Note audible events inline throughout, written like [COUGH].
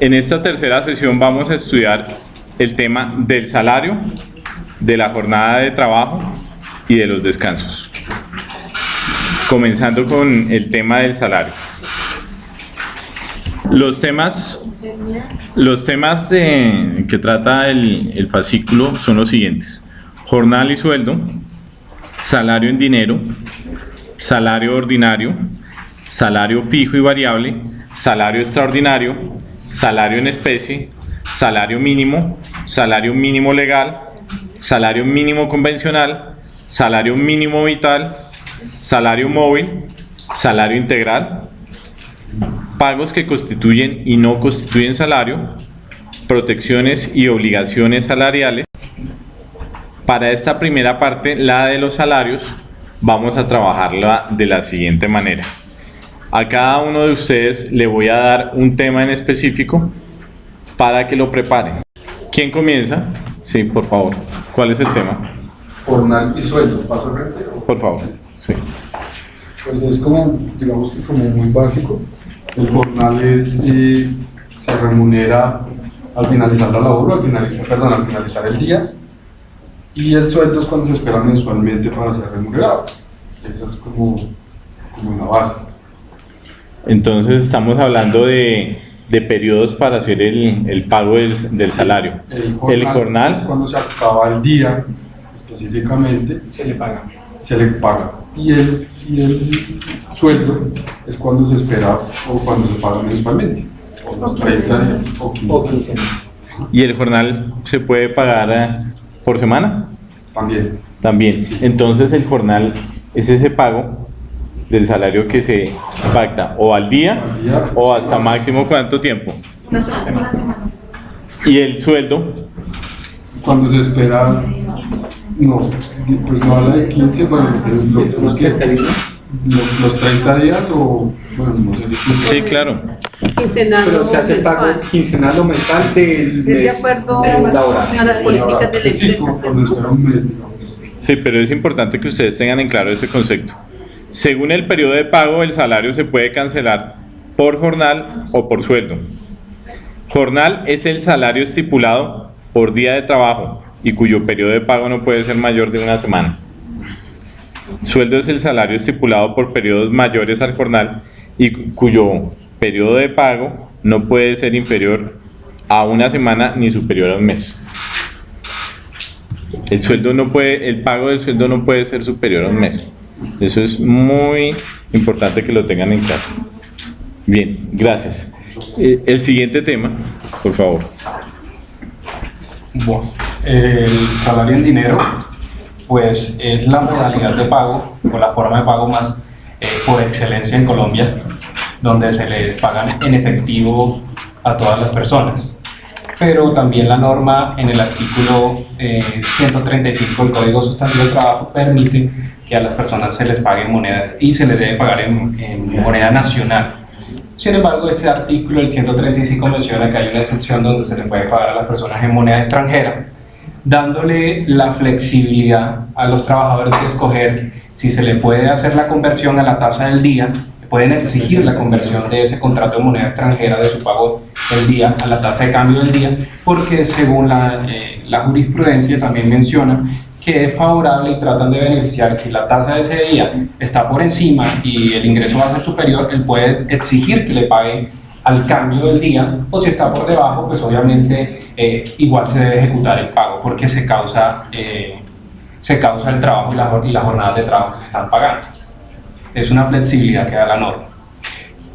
En esta tercera sesión vamos a estudiar el tema del salario, de la jornada de trabajo y de los descansos. Comenzando con el tema del salario. Los temas, los temas de, que trata el, el fascículo son los siguientes. Jornal y sueldo, salario en dinero, salario ordinario, salario fijo y variable, salario extraordinario, salario en especie, salario mínimo, salario mínimo legal, salario mínimo convencional, salario mínimo vital, salario móvil, salario integral, pagos que constituyen y no constituyen salario, protecciones y obligaciones salariales. Para esta primera parte, la de los salarios, vamos a trabajarla de la siguiente manera. A cada uno de ustedes le voy a dar un tema en específico para que lo preparen. ¿Quién comienza? Sí, por favor. ¿Cuál es el tema? Jornal y sueldo, paso frente. Por favor. Sí. Pues es como, digamos que como muy básico. El jornal es, eh, se remunera al finalizar la labor, al finalizar, perdón, al finalizar el día. Y el sueldo es cuando se espera mensualmente para ser remunerado. Esa es como, como la base. Entonces estamos hablando de, de periodos para hacer el, el pago del, del salario. El jornal, El jornal, es cuando se acaba el día, específicamente, se le paga. se le paga. Y el, y el sueldo es cuando se espera o cuando se paga mensualmente. O los 30 días o 15 O días. 15 y el jornal se puede pagar eh, por semana También. también. Entonces el jornal es ese pago del salario que se pacta o al día o hasta máximo cuánto tiempo. Una semana. Una semana. Y el sueldo, Cuando se espera, no, pues no habla de 15, bueno, lo- los, que- los, los 30 días o, bueno, no sé si 15. sí, claro. Quincenal Pero se hace pago mensual. quincenal o mensual del Es de mes acuerdo laboral. a las políticas de la Sí, empresa. cuando espera un mes, digamos. Sí, pero es importante que ustedes tengan en claro ese concepto. Según el periodo de pago, el salario se puede cancelar por jornal o por sueldo. Jornal es el salario estipulado por día de trabajo y cuyo periodo de pago no puede ser mayor de una semana. Sueldo es el salario estipulado por periodos mayores al jornal y cu- cuyo periodo de pago no puede ser inferior a una semana ni superior a un mes. El sueldo no puede, el pago del sueldo no puede ser superior a un mes. Eso es muy importante que lo tengan en claro. Bien, gracias. Eh, el siguiente tema, por favor. Bueno, el salario en dinero, pues es la modalidad de pago o la forma de pago más eh, por excelencia en Colombia, donde se les pagan en efectivo a todas las personas. Pero también la norma en el artículo eh, 135 del Código Sustantivo del Trabajo permite que a las personas se les pague en moneda y se les debe pagar en, en moneda nacional. Sin embargo, este artículo, el 135, menciona que hay una excepción donde se le puede pagar a las personas en moneda extranjera, dándole la flexibilidad a los trabajadores de escoger si se le puede hacer la conversión a la tasa del día, pueden exigir la conversión de ese contrato de moneda extranjera de su pago del día a la tasa de cambio del día, porque según la, eh, la jurisprudencia también menciona que es favorable y tratan de beneficiar si la tasa de ese día está por encima y el ingreso va a ser superior, él puede exigir que le pague al cambio del día o si está por debajo, pues obviamente eh, igual se debe ejecutar el pago porque se causa, eh, se causa el trabajo y la, jor- y la jornada de trabajo que se están pagando. Es una flexibilidad que da la norma.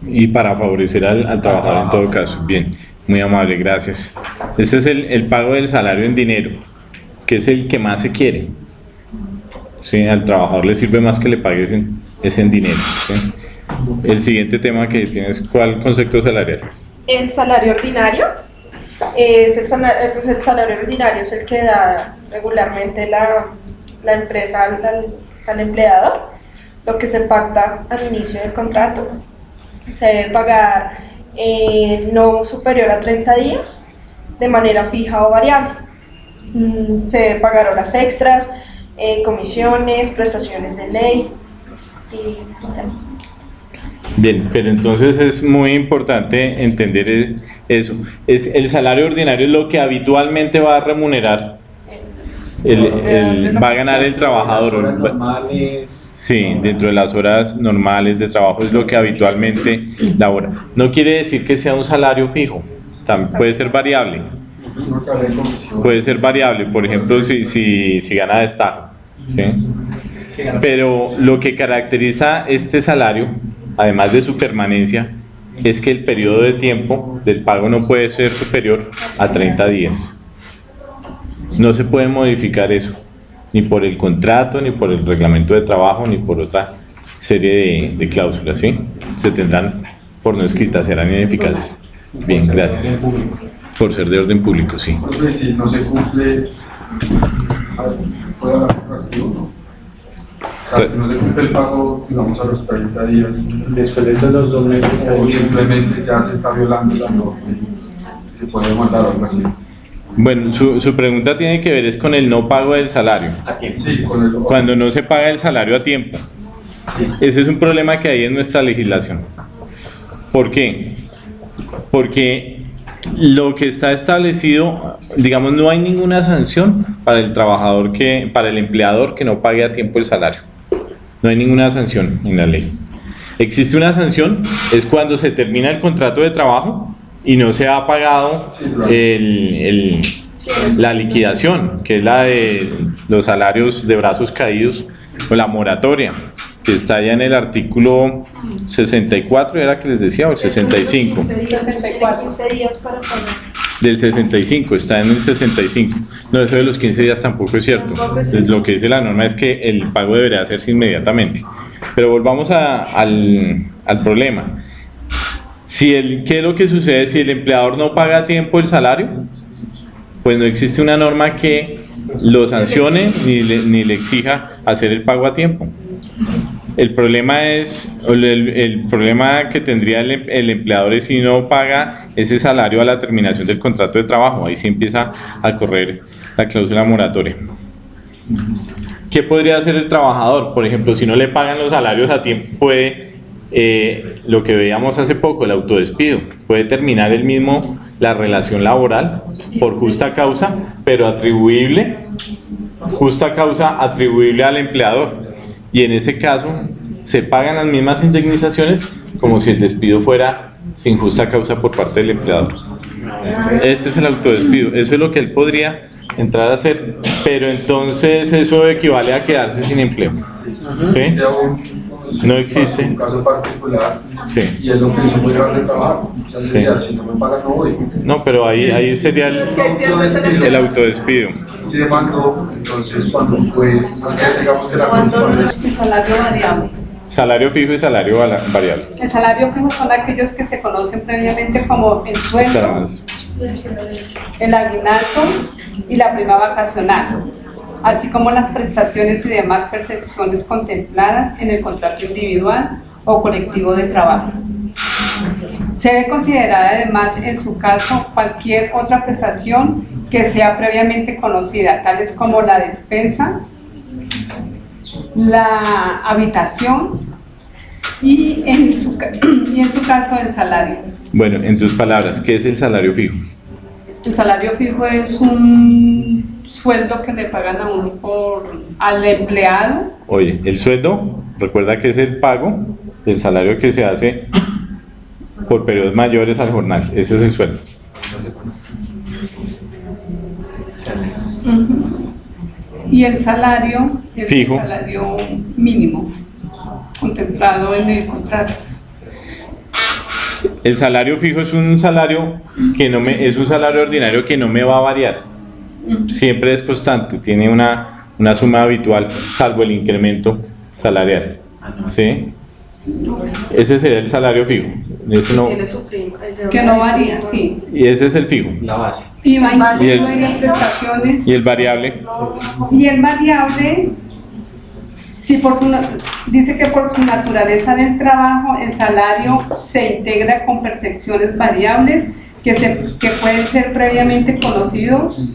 Y para favorecer al, al trabajador en todo caso. Bien, muy amable, gracias. Este es el, el pago del salario en dinero, que es el que más se quiere. Sí, al trabajador le sirve más que le pagues en, es en dinero. ¿sí? El siguiente tema que tienes, ¿cuál concepto salarial? El salario ordinario es el, sala- eh, pues el salario ordinario es el que da regularmente la, la empresa al, al- al empleado, lo que se pacta al inicio del contrato. Se debe pagar eh, no superior a 30 días de manera fija o variable. Mm, Se debe pagar horas extras, eh, comisiones, prestaciones de ley y. Bien, pero entonces es muy importante entender e- eso. Es, el salario ordinario es lo que habitualmente va a remunerar, el, el- va a ganar el trabajador. Sí, dentro de las horas normales de trabajo es lo que habitualmente labora. No quiere decir que sea un salario fijo, también puede ser variable. Puede ser variable, por ejemplo, si, si, si gana destajo. ¿sí? Pero lo que caracteriza este salario, además de su permanencia, es que el periodo de tiempo del pago no puede ser superior a 30 días. No se puede modificar eso, ni por el contrato, ni por el reglamento de trabajo, ni por otra serie de, de cláusulas. ¿sí? Se tendrán por no escritas, serán ineficaces. Bien, gracias. Por ser de orden público, sí. Entonces, si no se cumple. O sea, si no se cumple el pago, digamos, a los 30 días, Después de los dos meses, o simplemente ya se está violando la norma, se puede demandar o algo así. Bueno, su, su pregunta tiene que ver es con el no pago del salario. a. Sí, con el... Cuando no se paga el salario a tiempo. Ese es un problema que hay en nuestra legislación. ¿Por qué? Porque lo que está establecido, digamos, no hay ninguna sanción para el trabajador que, para el empleador que no pague a tiempo el salario. No hay ninguna sanción en la ley. Existe una sanción, es cuando se termina el contrato de trabajo y no se ha pagado el, el- la liquidación, que es la de los salarios de brazos caídos o la moratoria, que está ya en el artículo 64, era que les decía, o el 65. 64. 15 días para pagar. Del 65, está en el 65. No, eso de los 15 días tampoco es cierto. Lo que dice la norma es que el pago debería hacerse inmediatamente. Pero volvamos a- al, al problema. Si el, ¿Qué es lo que sucede si el empleador no paga a tiempo el salario? Pues no existe una norma que lo sancione ni le, ni le exija hacer el pago a tiempo. El problema es, el, el problema que tendría el, el empleador es si no paga ese salario a la terminación del contrato de trabajo, ahí sí empieza a correr la cláusula moratoria. ¿Qué podría hacer el trabajador? Por ejemplo, si no le pagan los salarios a tiempo, puede, eh, lo que veíamos hace poco, el autodespido, puede terminar él mismo la relación laboral por justa causa, pero atribuible, justa causa atribuible al empleador. Y en ese caso, se pagan las mismas indemnizaciones como si el despido fuera sin justa causa por parte del empleador. Ese es el autodespido, eso es lo que él podría entrar a hacer, pero entonces eso equivale a quedarse sin empleo. ¿Sí? Un- No existe. Un caso particular, Sí. y es lo que hizo muy grave de trabajo. O sea, Sí. decía, si no me pagan, no voy. No, pero ahí, ahí sería el, el autodespido. Y demandó, entonces, cuando fue, hacer, digamos que la El salario variable. Salario fijo y salario variable. El salario fijo son aquellos que se conocen previamente como el sueldo, el aguinaldo y la prima vacacional, así como las prestaciones y demás percepciones contempladas en el contrato individual o colectivo de trabajo. Se debe considerar además en su caso cualquier otra prestación que sea previamente conocida, tales como la despensa, la habitación y en su, [CLEARS THROAT] y en su caso el salario. Bueno, en tus palabras, ¿qué es el salario fijo? El salario fijo es un sueldo que le pagan a uno por, al empleado. Oye, el sueldo, recuerda que es el pago del salario que se hace por periodos mayores al jornal. Ese es el sueldo. Y el salario es Fijo. el salario mínimo contemplado en el contrato. El salario fijo es un salario que no me, es un salario ordinario que no me va a variar. Siempre es constante, tiene una, una suma habitual, salvo el incremento salarial. ¿Sí? Ese sería el salario fijo. Ese no- Tiene su prima. Que no varía, sí. y ese es el fijo. La base. Y va Y el- incluido en prestaciones. Y el variable, Y el variable, si por su, dice que por su naturaleza del trabajo, el salario se integra con percepciones variables que, se, que pueden ser previamente conocidos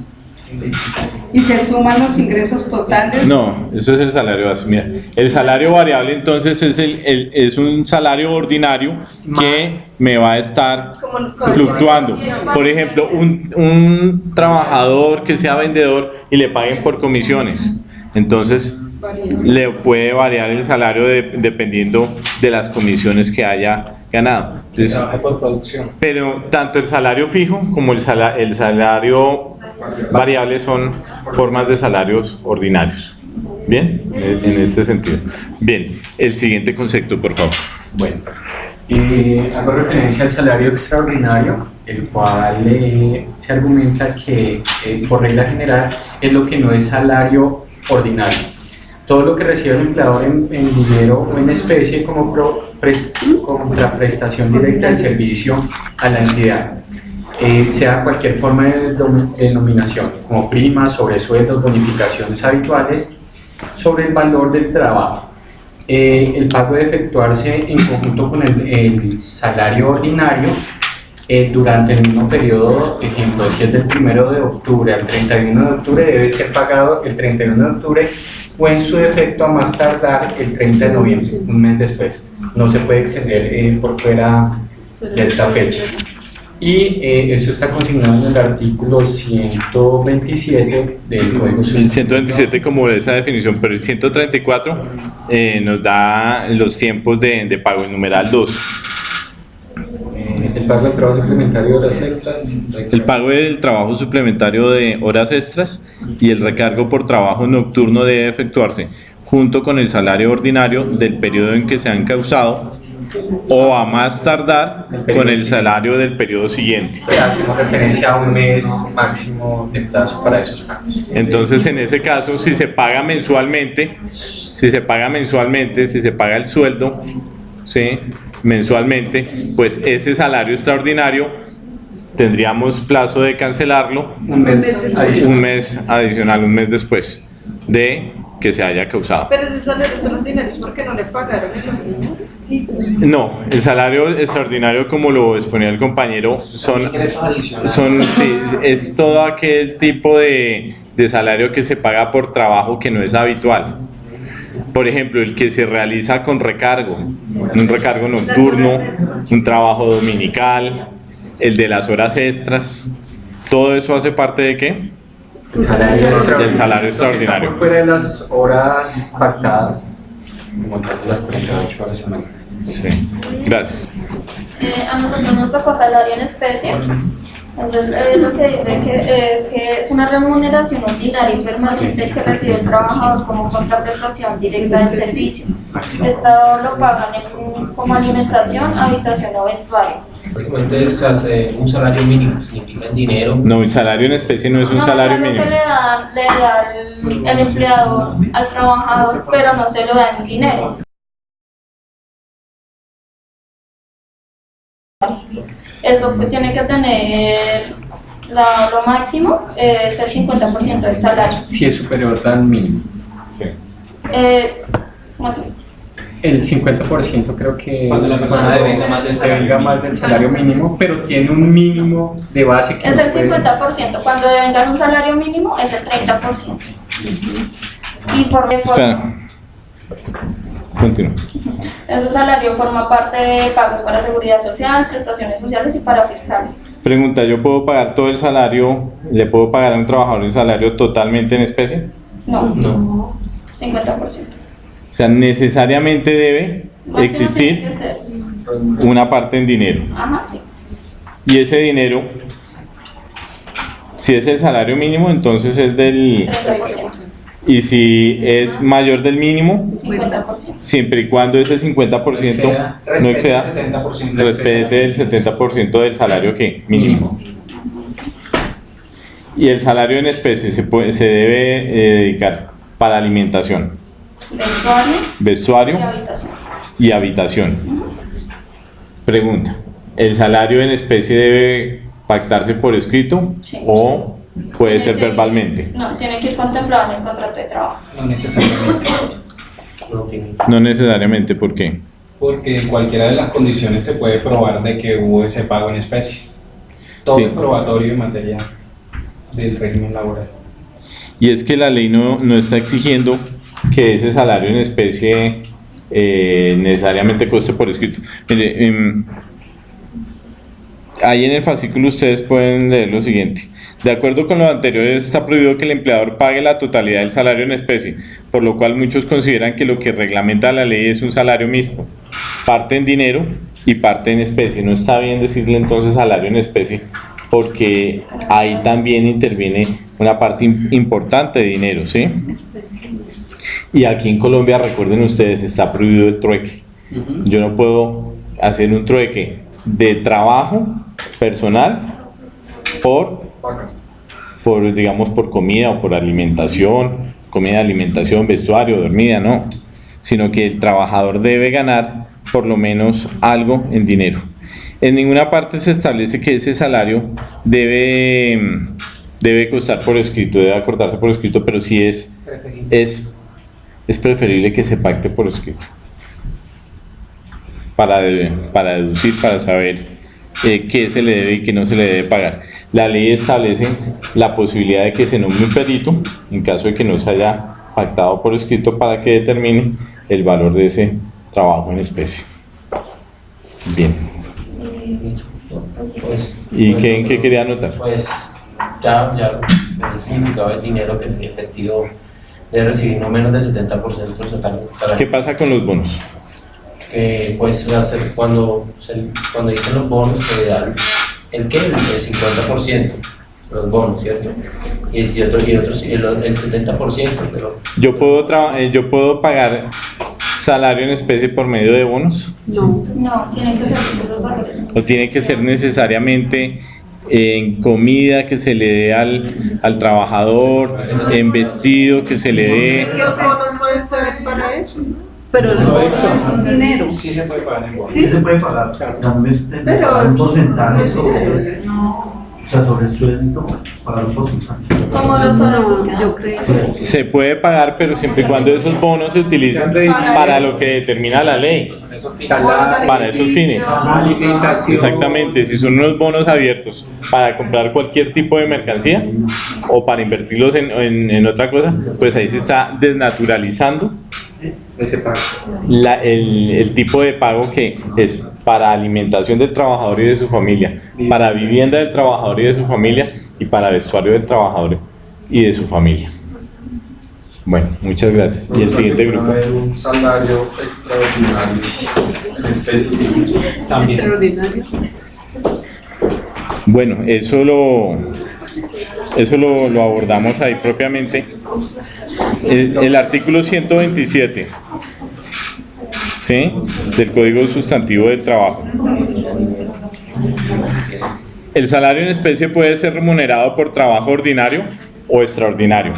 Y se suman los ingresos totales. No, eso es el salario base. Mira, el salario variable entonces es, el, el- es un salario ordinario que me va a estar fluctuando. Por ejemplo, un, un trabajador que sea vendedor y le paguen por comisiones. Entonces, le puede variar el salario de- dependiendo de las comisiones que haya ganado. Entonces, por producción. pero tanto el salario fijo como el, sala- el salario variable son formas de salarios ordinarios. ¿Bien? En en este sentido. Bien, el siguiente concepto, por favor. Bueno, eh, hago referencia al salario extraordinario, el cual eh, se argumenta que eh, por regla general es lo que no es salario ordinario. Todo lo que recibe el empleador en, en dinero o en especie como pro- pres- contraprestación directa del servicio a la entidad, eh, sea cualquier forma de denominación, como primas, sobresueldos, bonificaciones habituales, sobre el valor del trabajo. Eh, el pago debe efectuarse en conjunto con el, el salario ordinario eh, durante el mismo periodo, ejemplo, si es del 1 de octubre al 31 de octubre, debe ser pagado el 31 de octubre o en su defecto a más tardar el 30 de noviembre, un mes después. No se puede extender eh, por fuera de esta fecha. Y eh, eso está consignado en el artículo 127 del Código El Sustantivo. 127 como esa definición, pero el 134 eh, nos da los tiempos de, de pago en numeral 2. Eh, el pago del trabajo suplementario de horas extras. El pago del trabajo suplementario de horas extras y el recargo por trabajo nocturno debe efectuarse junto con el salario ordinario del periodo en que se han causado o a más tardar con el salario del periodo siguiente. Hacemos referencia a un mes máximo de plazo para esos pagos. Entonces, en ese caso, si se paga mensualmente, si se paga mensualmente, si se paga el sueldo, ¿sí? mensualmente, pues ese salario extraordinario tendríamos plazo de cancelarlo Un mes adicional. un mes adicional, un mes después de que se haya causado. Pero ese salario son los dineros porque no le pagaron el mínimo. No, el salario extraordinario, como lo exponía el compañero, son. Son, sí, es todo aquel tipo de, de salario que se paga por trabajo que no es habitual. Por ejemplo, el que se realiza con recargo, un recargo nocturno, un trabajo dominical, el de las horas extras, todo eso hace parte de qué? El salario Del salario extraordinario. fuera de las horas pactadas, las 48 horas. Sí, gracias. Eh, a nosotros nos tocó salario en especie. Entonces, eh, lo que dice que es que es una remuneración ordinaria y permanente que recibe el trabajador como contraprestación directa del servicio. Esto lo pagan en- como alimentación, habitación o vestuario. Prácticamente es hace un salario mínimo, significa en dinero. No, el salario en especie no es un No, salario es mínimo. que le da, le da el, el empleador al trabajador, pero no se lo da en dinero. Esto pues, tiene que tener la- lo máximo, eh, es el 50% del salario. Si es superior al mínimo. Sí. Eh, ¿cómo así? El 50% creo que Cuando la es persona cuando devenga más más del salario mínimo, pero tiene un mínimo de base que Es no el puede- 50%, cuando devengan un salario mínimo es el 30%. Y por, por Espera. Continúa. ese salario forma parte de pagos para seguridad social, prestaciones sociales y para fiscales. Pregunta, ¿yo puedo pagar todo el salario, le puedo pagar a un trabajador el salario totalmente en especie? No, No. 50%. O sea, necesariamente debe Máximo existir una parte en dinero. Ajá, sí. Y ese dinero, si es el salario mínimo, entonces es del... 30%. Y si es mayor del mínimo, 50%. siempre y cuando ese 50% no exceda, Respete el 70% del respete el 70% del salario que mínimo. Y el salario en especie se, puede, se debe eh, dedicar para alimentación, Vestuario y vestuario habitación. y habitación. Pregunta, ¿el salario en especie debe pactarse por escrito Sí. o puede ser que verbalmente? No, tiene que ir contemplado en el contrato de trabajo. No necesariamente, No necesariamente, ¿por qué? porque en cualquiera de las condiciones se puede probar de que hubo ese pago en especie. Todo Sí. es probatorio en materia del régimen laboral. y es que la ley no, no está exigiendo que ese salario en especie eh, necesariamente coste por escrito. Mire, em, ahí en el fascículo ustedes pueden leer lo siguiente. De acuerdo con lo anterior, está prohibido que el empleador pague la totalidad del salario en especie, por lo cual muchos consideran que lo que reglamenta la ley es un salario mixto, parte en dinero y parte en especie. No está bien decirle entonces salario en especie, porque ahí también interviene una parte importante de dinero, ¿sí? Y aquí en Colombia, recuerden ustedes, está prohibido el trueque. Yo no puedo hacer un trueque de trabajo personal por, por, digamos, por comida o por alimentación, comida, alimentación, vestuario, dormida, no. Sino que el trabajador debe ganar por lo menos algo en dinero. En ninguna parte se establece que ese salario debe, debe costar por escrito, debe acordarse por escrito, pero sí es, es, es preferible que se pacte por escrito. Para, para deducir, para saber eh, qué se le debe y qué no se le debe pagar. La ley establece la posibilidad de que se nombre un perito, en caso de que no se haya pactado por escrito, para que determine el valor de ese trabajo en especie. Bien. Pues, ¿Y pues, qué, qué quería anotar? Pues ya, ya el significado del dinero que es efectivo de recibir no menos del 70% del salario. ¿Qué pasa con los bonos? Que pues hacer cuando, se- cuando dicen los bonos se dan el qué, el 50%, los bonos, ¿cierto? Y el, y otro, y otro, el, el 70%, pero Yo puedo, eh, yo puedo pagar salario en especie por medio de bonos No. No, tienen que ser los valores. o tiene que ser necesariamente en comida que se le dé al, al trabajador, en vestido que se le dé. ¿Los bonos pueden ser para eso? Pero no es dinero. Sí se puede pagar en bonos. Sí. se puede pagar, también Pero- un porcentaje sobre, o sea, sobre el sueldo, pagar un porcentaje. Como los salarios que yo creo. Se puede pagar, pero siempre y cuando esos bonos se utilicen para lo que determina la ley, para esos fines. Exactamente, si son unos bonos abiertos para comprar cualquier tipo de mercancía o para invertirlos en, en- en otra cosa, pues ahí se está desnaturalizando Ese pago. la- el, el tipo de pago que es para alimentación del trabajador y de su familia, para vivienda del trabajador y de su familia y para vestuario del trabajador y de su familia. Bueno, muchas gracias. Y el siguiente grupo. haber un salario extraordinario en especie. También. Extraordinario. Bueno, eso lo, eso lo, lo abordamos ahí propiamente. El, artículo 127 ¿sí? del Código Sustantivo del Trabajo. El salario en especie puede ser remunerado por trabajo ordinario o extraordinario.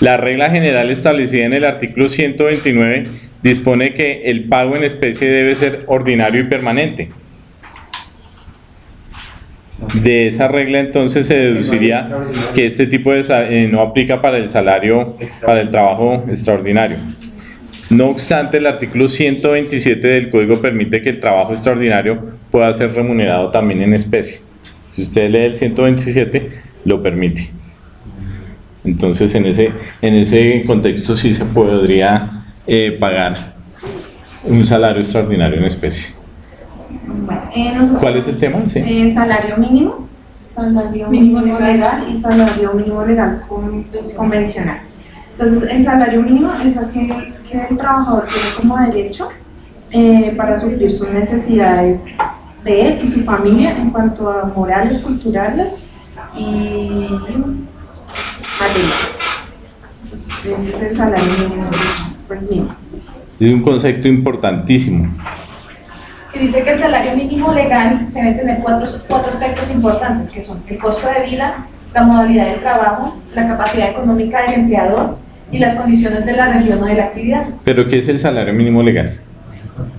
La regla general establecida en el artículo 129 dispone que el pago en especie debe ser ordinario y permanente. De esa regla entonces se deduciría que este tipo de eh, no aplica para el salario, para el trabajo extraordinario. No obstante, el artículo 127 del código permite que el trabajo extraordinario pueda ser remunerado también en especie. Si usted lee el 127, lo permite. Entonces, en ese, en ese contexto sí se podría eh, pagar un salario extraordinario en especie. Bueno, eh, nosotros- ¿Cuál es el tema? Sí. eh, salario mínimo, salario Mínimo mínimo legal. legal y salario mínimo legal con- convencional. Entonces, el salario mínimo es aquel que el trabajador tiene como derecho eh, para suplir sus necesidades de él y su familia en cuanto a morales, culturales y materiales. Ese es el salario mínimo, pues mínimo. Es un concepto importantísimo. Que dice que el salario mínimo legal se debe tener cuatro, cuatro aspectos importantes, que son el costo de vida, la modalidad del trabajo, la capacidad económica del empleador y las condiciones de la región o de la actividad. ¿Pero qué es el salario mínimo legal?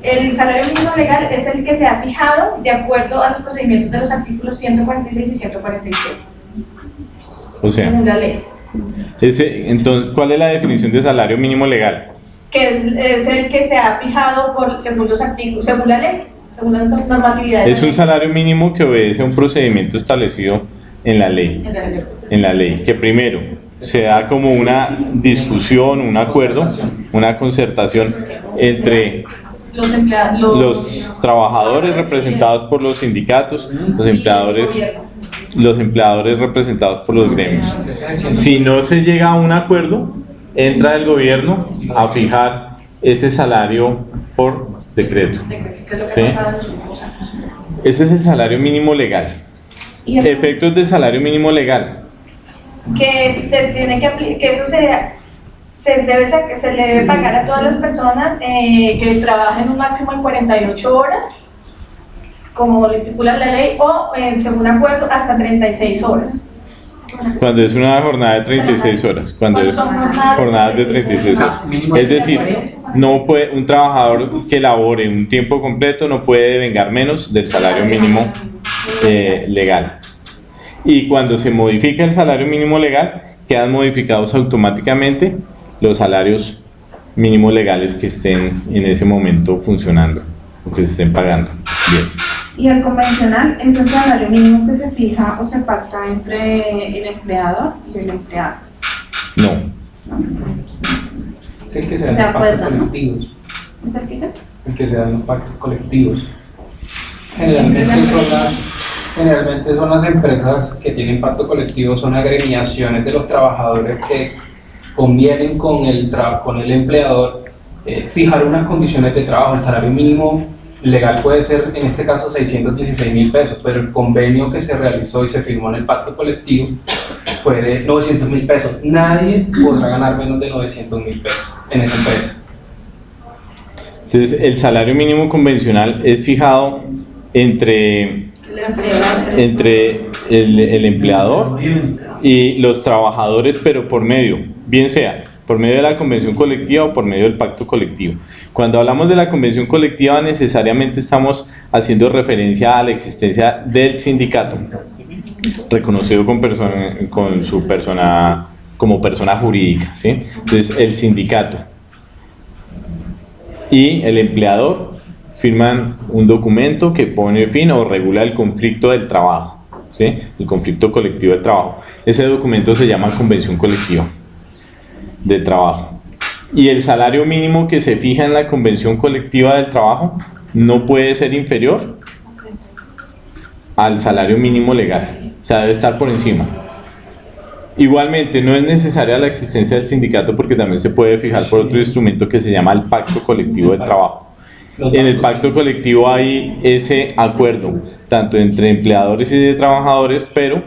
El salario mínimo legal es el que se ha fijado de acuerdo a los procedimientos de los artículos 146 y 147, O sea, según la ley, ese, entonces, ¿cuál es la definición de salario mínimo legal? Que es, el que se ha fijado por, según los artículos, según la ley, según la normatividad Es la un salario mínimo que obedece a un procedimiento establecido en la ley. En la ley. En la ley, que primero se da como una discusión, un acuerdo, una concertación entre los, los trabajadores representados por los sindicatos, los empleadores, los empleadores representados por los gremios. Si no se llega a un acuerdo, entra el gobierno a fijar ese salario por decreto. ¿Sí? Ese es el salario mínimo legal. Efectos del salario mínimo legal. que se tiene que que eso se, se, debe, se le debe pagar a todas las personas eh, que trabajen un máximo de 48 horas, como lo estipula la ley, o en según acuerdo hasta 36 horas. Cuando es una jornada de 36 horas, cuando es jornadas de jornadas de 36 36 horas. Ah, Es de decir, no puede, un trabajador que labore un tiempo completo no puede vengar menos del salario mínimo eh, legal. Y cuando se modifica el salario mínimo legal, quedan modificados automáticamente los salarios mínimos legales que estén en ese momento funcionando o que se estén pagando. Y el convencional es el salario mínimo que se fija o se pacta entre el empleador y el empleado. No, Es el que se dan los pactos ¿no? colectivos. ¿Es el que qué? El que se dan los pactos colectivos. Generalmente son, las, generalmente son las empresas que tienen pacto colectivo, son agremiaciones de los trabajadores que convienen con el, tra- con el empleador eh, fijar unas condiciones de trabajo. El salario mínimo legal puede ser, en este caso, 616 mil pesos, pero el convenio que se realizó y se firmó en el pacto colectivo fue de 900 mil pesos. Nadie podrá ganar menos de 900 mil pesos en esa empresa. Entonces, el salario mínimo convencional es fijado entre, entre el, el empleador y los trabajadores, pero por medio, bien sea por medio de la convención colectiva o por medio del pacto colectivo. Cuando hablamos de la convención colectiva, necesariamente estamos haciendo referencia a la existencia del sindicato, reconocido con, persona, con su persona como persona jurídica. ¿sí? Entonces, el sindicato y el empleador firman un documento que pone fin o regula el conflicto del trabajo, ¿sí? el conflicto colectivo del trabajo. Ese documento se llama convención colectiva del trabajo. Y el salario mínimo que se fija en la convención colectiva del trabajo no puede ser inferior al salario mínimo legal, o sea, debe estar por encima. Igualmente, no es necesaria la existencia del sindicato porque también se puede fijar por otro instrumento que se llama el pacto colectivo del trabajo. En el pacto colectivo hay ese acuerdo, tanto entre empleadores y trabajadores, pero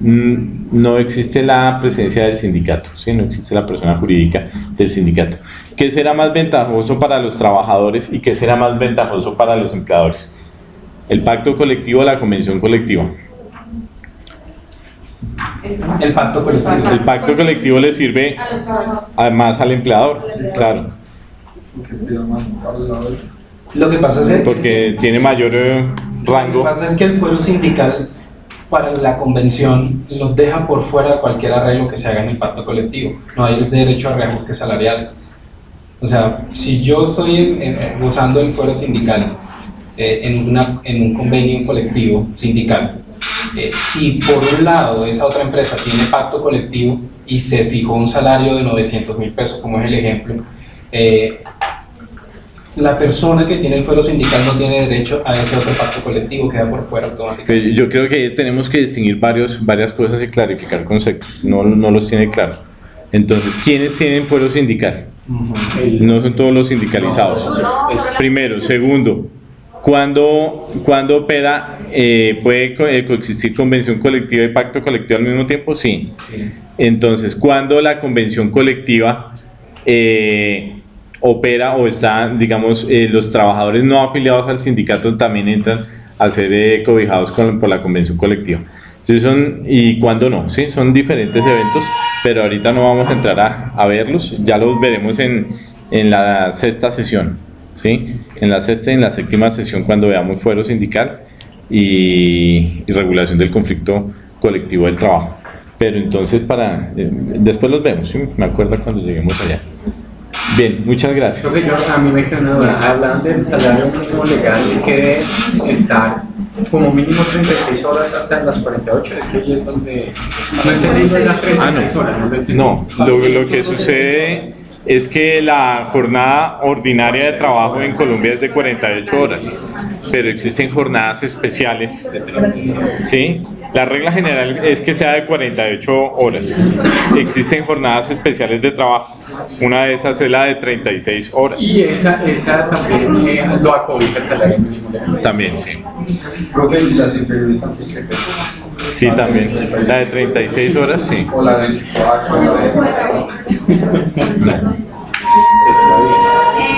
no existe la presencia del sindicato, ¿sí? no existe la persona jurídica del sindicato. ¿Qué será más ventajoso para los trabajadores y qué será más ventajoso para los empleadores? ¿El pacto colectivo o la convención colectiva? El pacto colectivo. El pacto colectivo le sirve además al empleador, claro, Lo que pasa es, porque tiene mayor eh, lo que rango. pasa es que el fuero sindical para la convención los deja por fuera de cualquier arreglo que se haga en el pacto colectivo. No hay derecho a reajuste salarial. O sea, si yo estoy en- en- gozando del fuero sindical eh, en, una, en un convenio colectivo sindical, eh, si por un lado esa otra empresa tiene pacto colectivo y se fijó un salario de 900 mil pesos, como es el ejemplo, eh, la persona que tiene el fuero sindical no tiene derecho a ese otro pacto colectivo, queda por fuera automáticamente. Eh, Yo creo que tenemos que distinguir varios, varias cosas y clarificar conceptos, no, no los tiene claro. Entonces, ¿quiénes tienen fuero sindical? No son todos los sindicalizados. Primero, segundo, ¿cuándo, cuándo opera, eh, puede co- eh, coexistir convención colectiva y pacto colectivo al mismo tiempo? Sí. Entonces, ¿cuándo la convención colectiva eh, opera o está, digamos, eh, los trabajadores no afiliados al sindicato también entran a ser eh, cobijados con- por la convención colectiva? Sí, son, y cuándo no, sí, son diferentes eventos, pero ahorita no vamos a entrar a, a verlos, ya los veremos en, en la sexta sesión, ¿sí? En la sexta y en la séptima sesión cuando veamos fuero sindical y, y regulación del conflicto colectivo del trabajo. Pero entonces para, eh, después los vemos, ¿sí? Me acuerdo cuando lleguemos allá. Bien, muchas gracias. Creo que yo, a mí me queda una duda. Hablan del salario mínimo legal que debe estar como mínimo 36 horas hasta las 48, es que ahí es donde... No las 36 horas, no lo entendí. No, lo, lo que sucede es que la jornada ordinaria de trabajo en Colombia es de 48 horas, pero existen jornadas especiales, ¿sí? La regla general es que sea de 48 horas. Existen jornadas especiales de trabajo. Una de esas es la de 36 horas. Y esa, esa también eh, lo acobija el salario mínimo. También, sí. Profe, ¿y las inferiores también? Sí, también. La de 36 horas, sí. O la de 24, la de...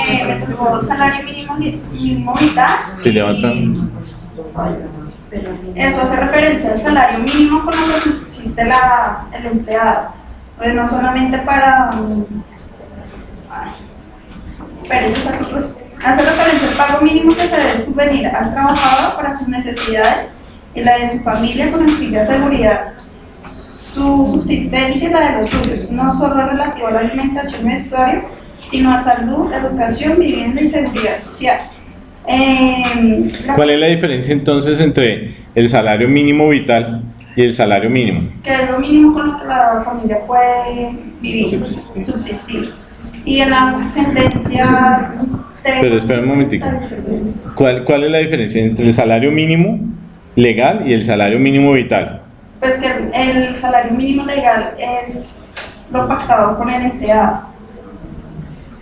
Eh, me tocó salario mínimo, mínimo vital. Si levantan. Eso hace referencia al salario mínimo con el que subsiste la, el empleado. Pues no solamente para... um, ay, otros. hace referencia al pago mínimo que se debe subvenir al trabajador para sus necesidades y la de su familia con el fin de asegurar su subsistencia y la de los suyos, no solo relativo a la alimentación y vestuario, sino a salud, educación, vivienda y seguridad social. Eh, ¿Cuál es la diferencia entonces entre el salario mínimo vital y el salario mínimo? que es lo mínimo con lo que la familia puede vivir, subsistir. Y en las sentencias de... Pero espera un momentico. ¿Cuál, ¿Cuál es la diferencia entre el salario mínimo legal y el salario mínimo vital? Pues que el salario mínimo legal es lo pactado con el empleado.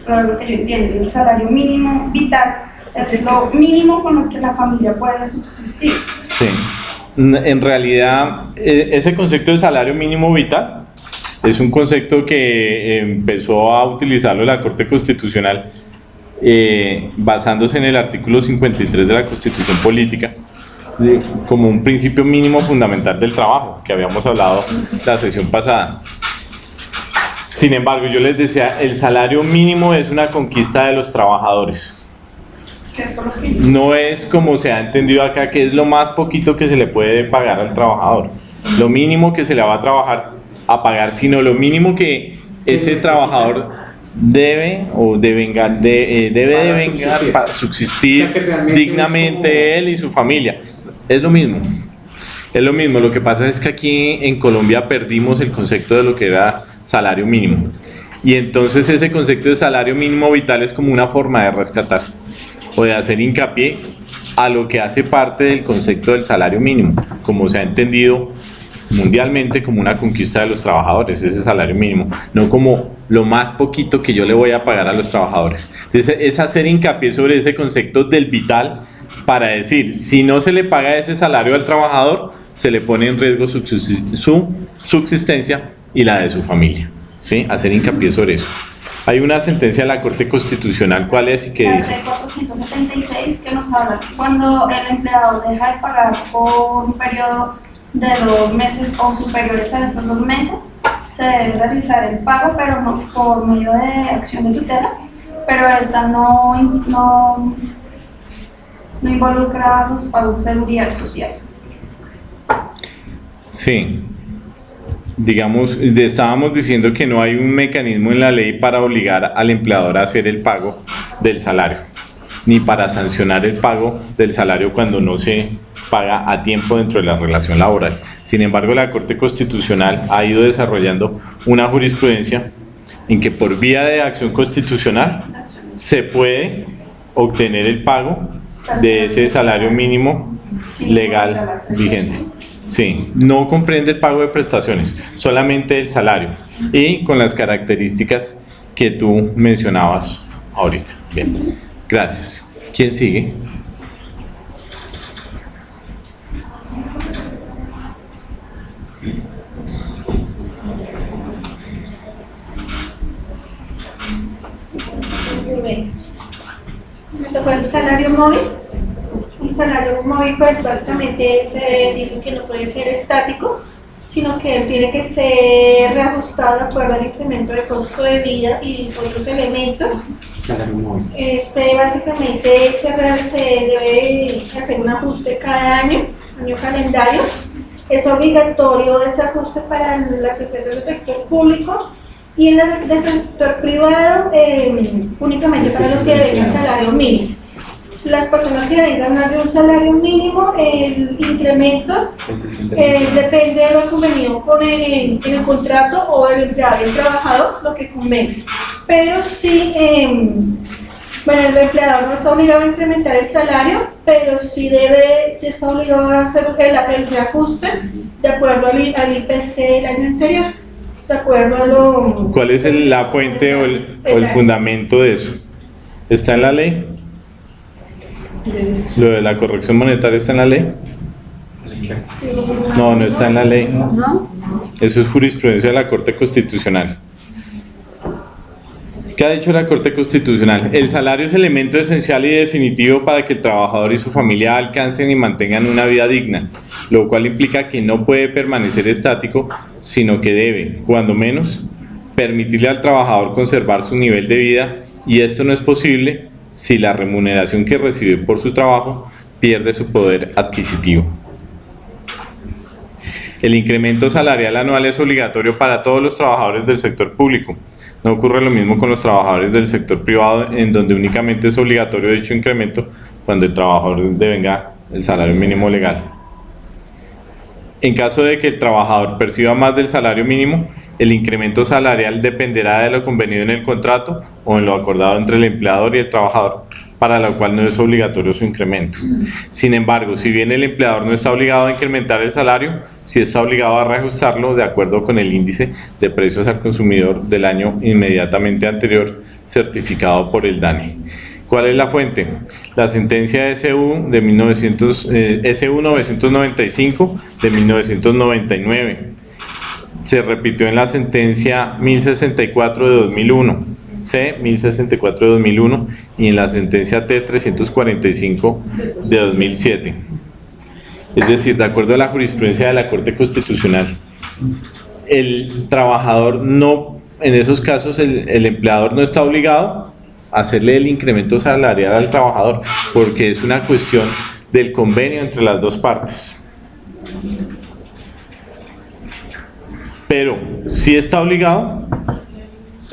Pero lo que yo entiendo, el salario mínimo vital es lo mínimo con lo que la familia puede subsistir. Sí. En realidad, eh, ese concepto de salario mínimo vital es un concepto que eh, empezó a utilizarlo la Corte Constitucional eh, basándose en el artículo 53 de la Constitución Política como un principio mínimo fundamental del trabajo, que habíamos hablado la sesión pasada. Sin embargo, yo les decía, el salario mínimo es una conquista de los trabajadores. Que es por lo que dice. No es como se ha entendido acá, que es lo más poquito que se le puede pagar al trabajador. Lo mínimo que se le va a trabajar a pagar, sino lo mínimo que ese trabajador debe o devenga- de, eh, debe de vengar subsistir. para subsistir O sea, dignamente él y su familia. Es lo mismo. Es lo mismo. Lo que pasa es que aquí en Colombia perdimos el concepto de lo que era salario mínimo. Y entonces ese concepto de salario mínimo vital es como una forma de rescatar o de hacer hincapié a lo que hace parte del concepto del salario mínimo, como se ha entendido mundialmente como una conquista de los trabajadores, ese salario mínimo, no como lo más poquito que yo le voy a pagar a los trabajadores. Entonces es hacer hincapié sobre ese concepto del vital para decir, si no se le paga ese salario al trabajador, se le pone en riesgo su, subsis- su subsistencia y la de su familia. ¿sí? Hacer hincapié sobre eso. Hay una sentencia de la Corte Constitucional, ¿cuál es y qué La dice? ley 476 que nos habla que cuando el empleador deja de pagar por un periodo de dos meses o superiores a esos dos meses, se debe realizar el pago, pero no por medio de acción de tutela, pero esta no, no, no involucra los pagos de seguridad social. Sí. Digamos, estábamos diciendo que no hay un mecanismo en la ley para obligar al empleador a hacer el pago del salario, ni para sancionar el pago del salario cuando no se paga a tiempo dentro de la relación laboral. Sin embargo, la Corte Constitucional ha ido desarrollando una jurisprudencia en que por vía de acción constitucional se puede obtener el pago de ese salario mínimo legal vigente. Sí, no comprende el pago de prestaciones, solamente el salario y con las características que tú mencionabas ahorita. Bien, gracias. ¿Quién sigue? Me tocó el salario móvil. Salario móvil, pues básicamente se dice que no puede ser estático, sino que tiene que ser reajustado de acuerdo al incremento de costo de vida y otros elementos. Salario móvil. Este, básicamente se, se debe hacer un ajuste cada año, año calendario. Es obligatorio ese ajuste para las empresas del sector público y en las del sector privado eh, únicamente para los que deben salario mínimo. Las personas que vengan más de un salario mínimo, el incremento eh, depende de lo convenido con el, en el contrato o el empleado y el trabajador, lo que convenga. Pero sí, em, bueno, el empleador no está obligado a incrementar el salario, pero sí debe, sí está obligado a hacer el, el reajuste de acuerdo al, al IPC del año anterior. De acuerdo a lo... ¿Cuál es el- la fuente o el, o el fundamento de eso? ¿Está en la ley? ¿Lo de la corrección monetaria está en la ley? No, no está en la ley. Eso es jurisprudencia de la Corte Constitucional. ¿Qué ha dicho la Corte Constitucional? El salario es elemento esencial y definitivo para que el trabajador y su familia alcancen y mantengan una vida digna, lo cual implica que no puede permanecer estático, sino que debe, cuando menos, permitirle al trabajador conservar su nivel de vida y esto no es posible si la remuneración que recibe por su trabajo pierde su poder adquisitivo. El incremento salarial anual es obligatorio para todos los trabajadores del sector público. No ocurre lo mismo con los trabajadores del sector privado, en donde únicamente es obligatorio dicho incremento cuando el trabajador devenga el salario mínimo legal. En caso de que el trabajador perciba más del salario mínimo, el incremento salarial dependerá de lo convenido en el contrato o en lo acordado entre el empleador y el trabajador, para lo cual no es obligatorio su incremento. Sin embargo, si bien el empleador no está obligado a incrementar el salario, sí está obligado a reajustarlo de acuerdo con el índice de precios al consumidor del año inmediatamente anterior certificado por el DANE. ¿Cuál es la fuente? La sentencia SU de 1900, eh, SU 995 de 1999. Se repitió en la sentencia 1064 de 2001, C 1064 de 2001 y en la sentencia T 345 de 2007. Es decir, de acuerdo a la jurisprudencia de la Corte Constitucional, el trabajador no, en esos casos el, empleador no está obligado hacerle el incremento salarial al trabajador porque es una cuestión del convenio entre las dos partes. Pero si está obligado,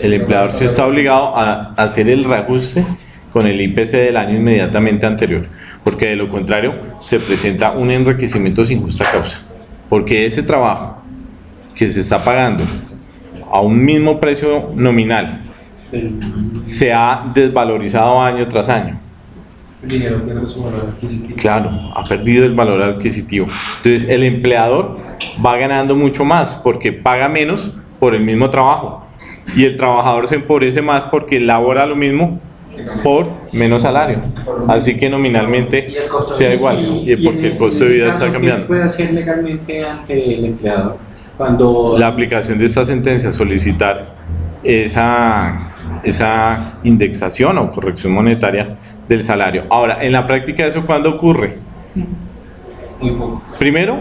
el empleador sí está obligado a hacer el reajuste con el IPC del año inmediatamente anterior, porque de lo contrario se presenta un enriquecimiento sin justa causa, porque ese trabajo que se está pagando a un mismo precio nominal se ha desvalorizado año tras año. El dinero pierde su valor adquisitivo. Claro, ha perdido el valor adquisitivo. Entonces el empleador va ganando mucho más porque paga menos por el mismo trabajo y el trabajador se empobrece más porque labora lo mismo por menos salario. Así que nominalmente sea igual y porque el costo de vida está ¿Qué se cambiando. puede hacer legalmente ante el empleador cuando La aplicación de esta sentencia solicitar esa, esa indexación o corrección monetaria del salario. Ahora, en la práctica eso cuándo ocurre? Primero,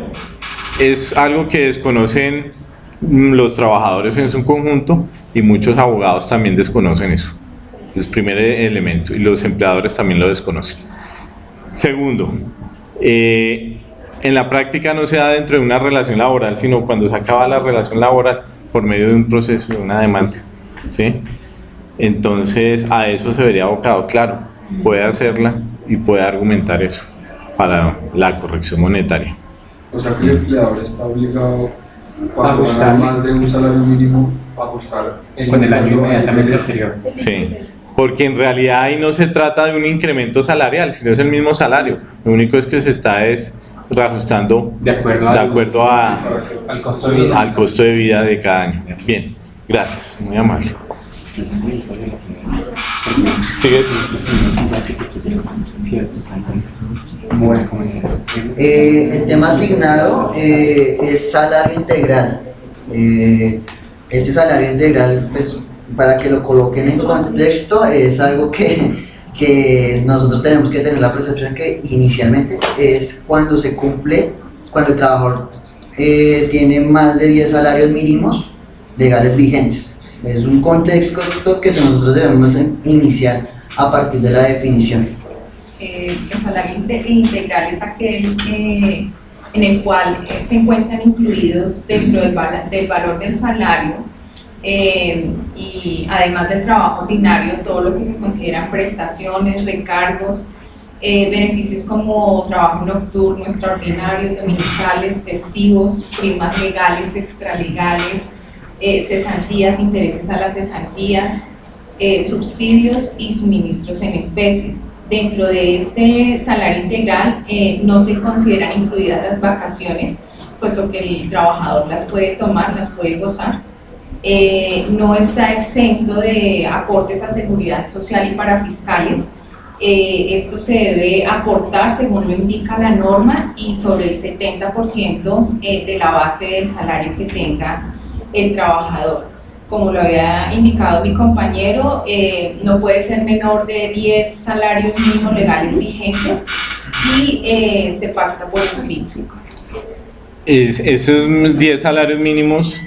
es algo que desconocen mm, los trabajadores en su conjunto y muchos abogados también desconocen eso. Es primer e- elemento y los empleadores también lo desconocen. Segundo, eh, en la práctica no se da dentro de una relación laboral, sino cuando se acaba la relación laboral por medio de un proceso, de una demanda. ¿sí? Entonces a eso se vería abocado, claro, puede hacerla y puede argumentar eso para la corrección monetaria. O sea que el empleador está obligado A ajustar. más de un salario mínimo a ajustar con el año inmediatamente anterior. Sí, porque en realidad ahí no se trata de un incremento salarial, sino es el mismo salario. Lo único es que se está es reajustando De acuerdo, de al- acuerdo a, al costo de vida. al costo de vida de cada año. Bien, gracias, muy amable. Sigue. Bueno, eh, el tema asignado eh, es salario integral. Eh, este salario integral, pues, para que lo coloquen en contexto, es algo que, que nosotros tenemos que tener la percepción que inicialmente es cuando se cumple, cuando el trabajador eh, tiene más de 10 salarios mínimos legales vigentes. Es un contexto que nosotros debemos iniciar a partir de la definición. Eh, el salario inte- integral es aquel eh, en el cual eh, se encuentran incluidos dentro del, vala- del valor del salario y además del trabajo ordinario todo lo que se consideran prestaciones, recargos beneficios como trabajo nocturno, extraordinarios, dominicales, festivos, primas legales, extralegales, eh, cesantías, intereses a las cesantías, eh, subsidios y suministros en especies. Dentro de este salario integral no se consideran incluidas las vacaciones, puesto que el trabajador las puede tomar, las puede gozar. no está exento de aportes a seguridad social y para fiscales, eh, esto se debe aportar según lo indica la norma y sobre el 70% eh, de la base del salario que tenga el trabajador. Como lo había indicado mi compañero, eh, no puede ser menor de 10 salarios mínimos legales vigentes y se pacta por escrito. esos 10 salarios mínimos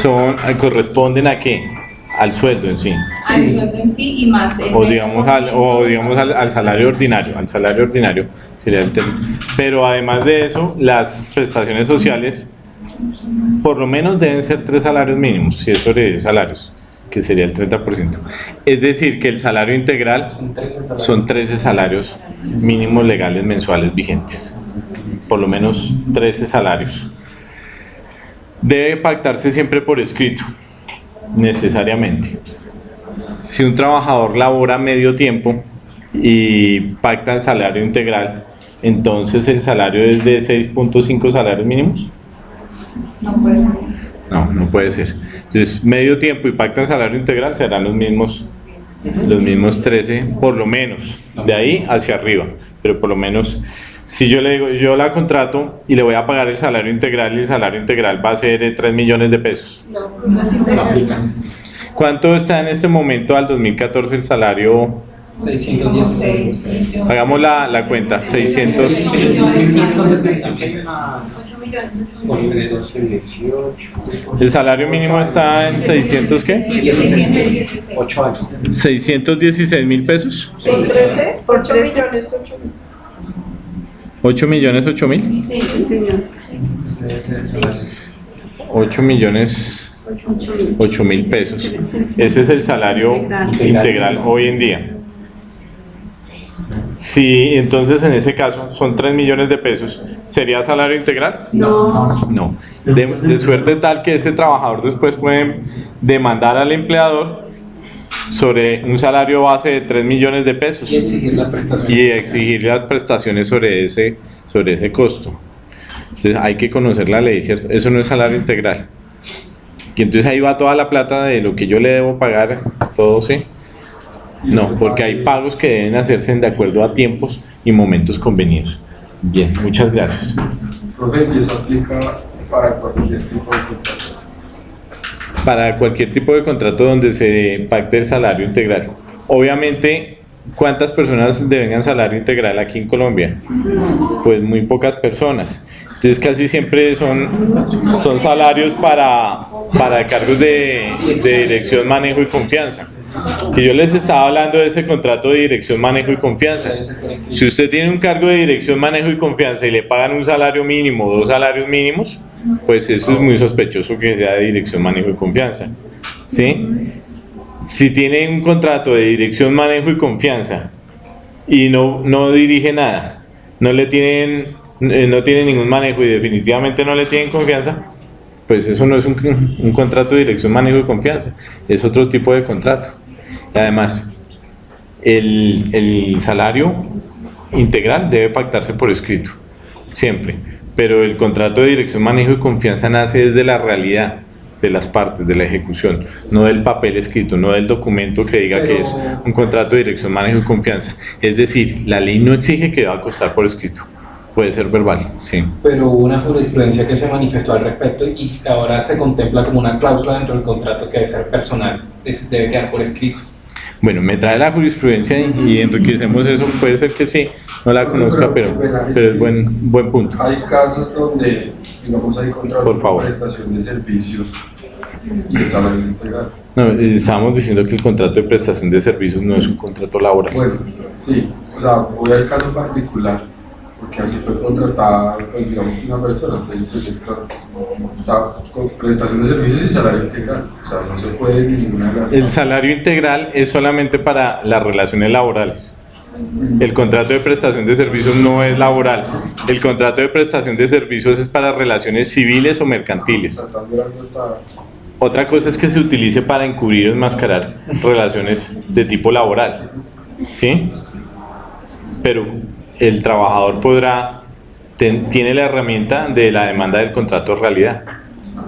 son, corresponden a qué? al sueldo en sí. Al sueldo en sí y más o digamos al, o digamos al, salario ordinario, al salario ordinario sería el tema. Pero además de eso, las prestaciones sociales por lo menos deben ser tres salarios mínimos, si es sobre salarios, que sería el 30%. Es decir, que el salario integral son 13 salarios mínimos legales mensuales vigentes. Por lo menos 13 salarios. Debe pactarse siempre por escrito necesariamente. Si un trabajador labora medio tiempo y pacta el salario integral, entonces el salario es de 6.5 salarios mínimos. No puede ser. No, no puede ser. Entonces, medio tiempo y pacta el salario integral serán los mismos, los mismos 13, por lo menos, de ahí hacia arriba, pero por lo menos si yo le digo, yo la contrato y le voy a pagar el salario integral y el salario integral va a ser de 3 millones de pesos. No, no es integral. ¿Cuánto está en este momento al 2014 el salario? 616. Hagamos la, la cuenta, 600. El salario mínimo está en 600 qué? 616 mil pesos. 8 millones 8 mil. ¿8 millones 8 mil? Sí, señor. 8 millones 8 mil pesos. Ese es el salario integral hoy en día. Si entonces en ese caso son 3 millones de pesos, ¿sería salario integral? No. No. De, de suerte tal que ese trabajador después puede demandar al empleador sobre un salario base de 3 millones de pesos y exigir las prestaciones, y exigir las prestaciones sobre ese, sobre ese costo. Entonces hay que conocer la ley, ¿cierto? Eso no es salario integral. Y entonces ahí va toda la plata de lo que yo le debo pagar, todo, ¿sí? No, porque hay pagos que deben hacerse de acuerdo a tiempos y momentos convenidos. Bien, muchas gracias. Profe, ¿y eso aplica para cualquier tipo de contrato? para cualquier tipo de contrato donde se pacte el salario integral. Obviamente, ¿cuántas personas devengan salario integral aquí en Colombia? Pues muy pocas personas. Entonces casi siempre son, son salarios para, para cargos de, de dirección, manejo y confianza. Que yo les estaba hablando de ese contrato de dirección, manejo y confianza. Si usted tiene un cargo de dirección, manejo y confianza y le pagan un salario mínimo dos salarios mínimos, pues eso es muy sospechoso que sea de dirección, manejo y confianza. ¿sí? Si tiene un contrato de dirección, manejo y confianza y no, no dirige nada, no le tienen, eh, no tiene ningún manejo y definitivamente no le tienen confianza, pues eso no es un, un contrato de dirección, manejo y confianza, es otro tipo de contrato. Y además, el, el salario integral debe pactarse por escrito, siempre pero el contrato de dirección, manejo y confianza nace desde la realidad de las partes de la ejecución, no del papel escrito, no del documento que diga que es un contrato de dirección, manejo y confianza. Es decir, la ley no exige que deba costar por escrito, puede ser verbal, sí. Pero hubo una jurisprudencia que se manifestó al respecto y ahora se contempla como una cláusula dentro del contrato que debe ser personal, debe quedar por escrito. Bueno, me trae la jurisprudencia y enriquecemos eso, puede ser que sí, no la conozca, pero, pero es buen, buen punto. Hay casos donde, digamos, hay contratos Por favor. de prestación de servicios y el salario integral. No, eh, estábamos diciendo que el contrato de prestación de servicios no es un contrato laboral. Bueno, sí, o sea, voy al caso particular, así fue contratada, pues, digamos, una persona, entonces, pues, claro, o sea, con prestación de servicios y salario integral, o sea, no se puede ninguna de las El salario integral es solamente para las relaciones laborales. El contrato de prestación de servicios no es laboral. El contrato de prestación de servicios es para relaciones civiles o mercantiles. Otra cosa es que se utilice para encubrir o enmascarar relaciones de tipo laboral. ¿Sí? Pero el trabajador podrá, tiene la herramienta de la demanda del contrato de realidad,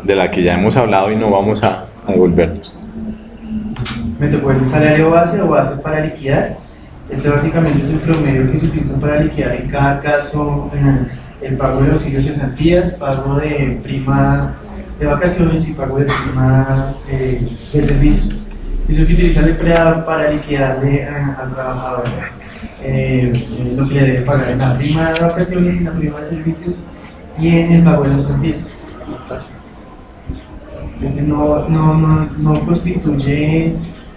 de la que ya hemos hablado y no vamos a, a devolvernos. Me tocó el salario base o base para liquidar. Este básicamente es el promedio que se utiliza para liquidar en cada caso eh, el pago de auxilios de cesantías, pago de prima de vacaciones y pago de prima eh, de servicios. Eso que utiliza el empleador para liquidarle al trabajador eh, lo que le debe pagar en la prima de vacaciones y en la prima de servicios y en el pago de las cesantías. Ese no, no, no, no constituye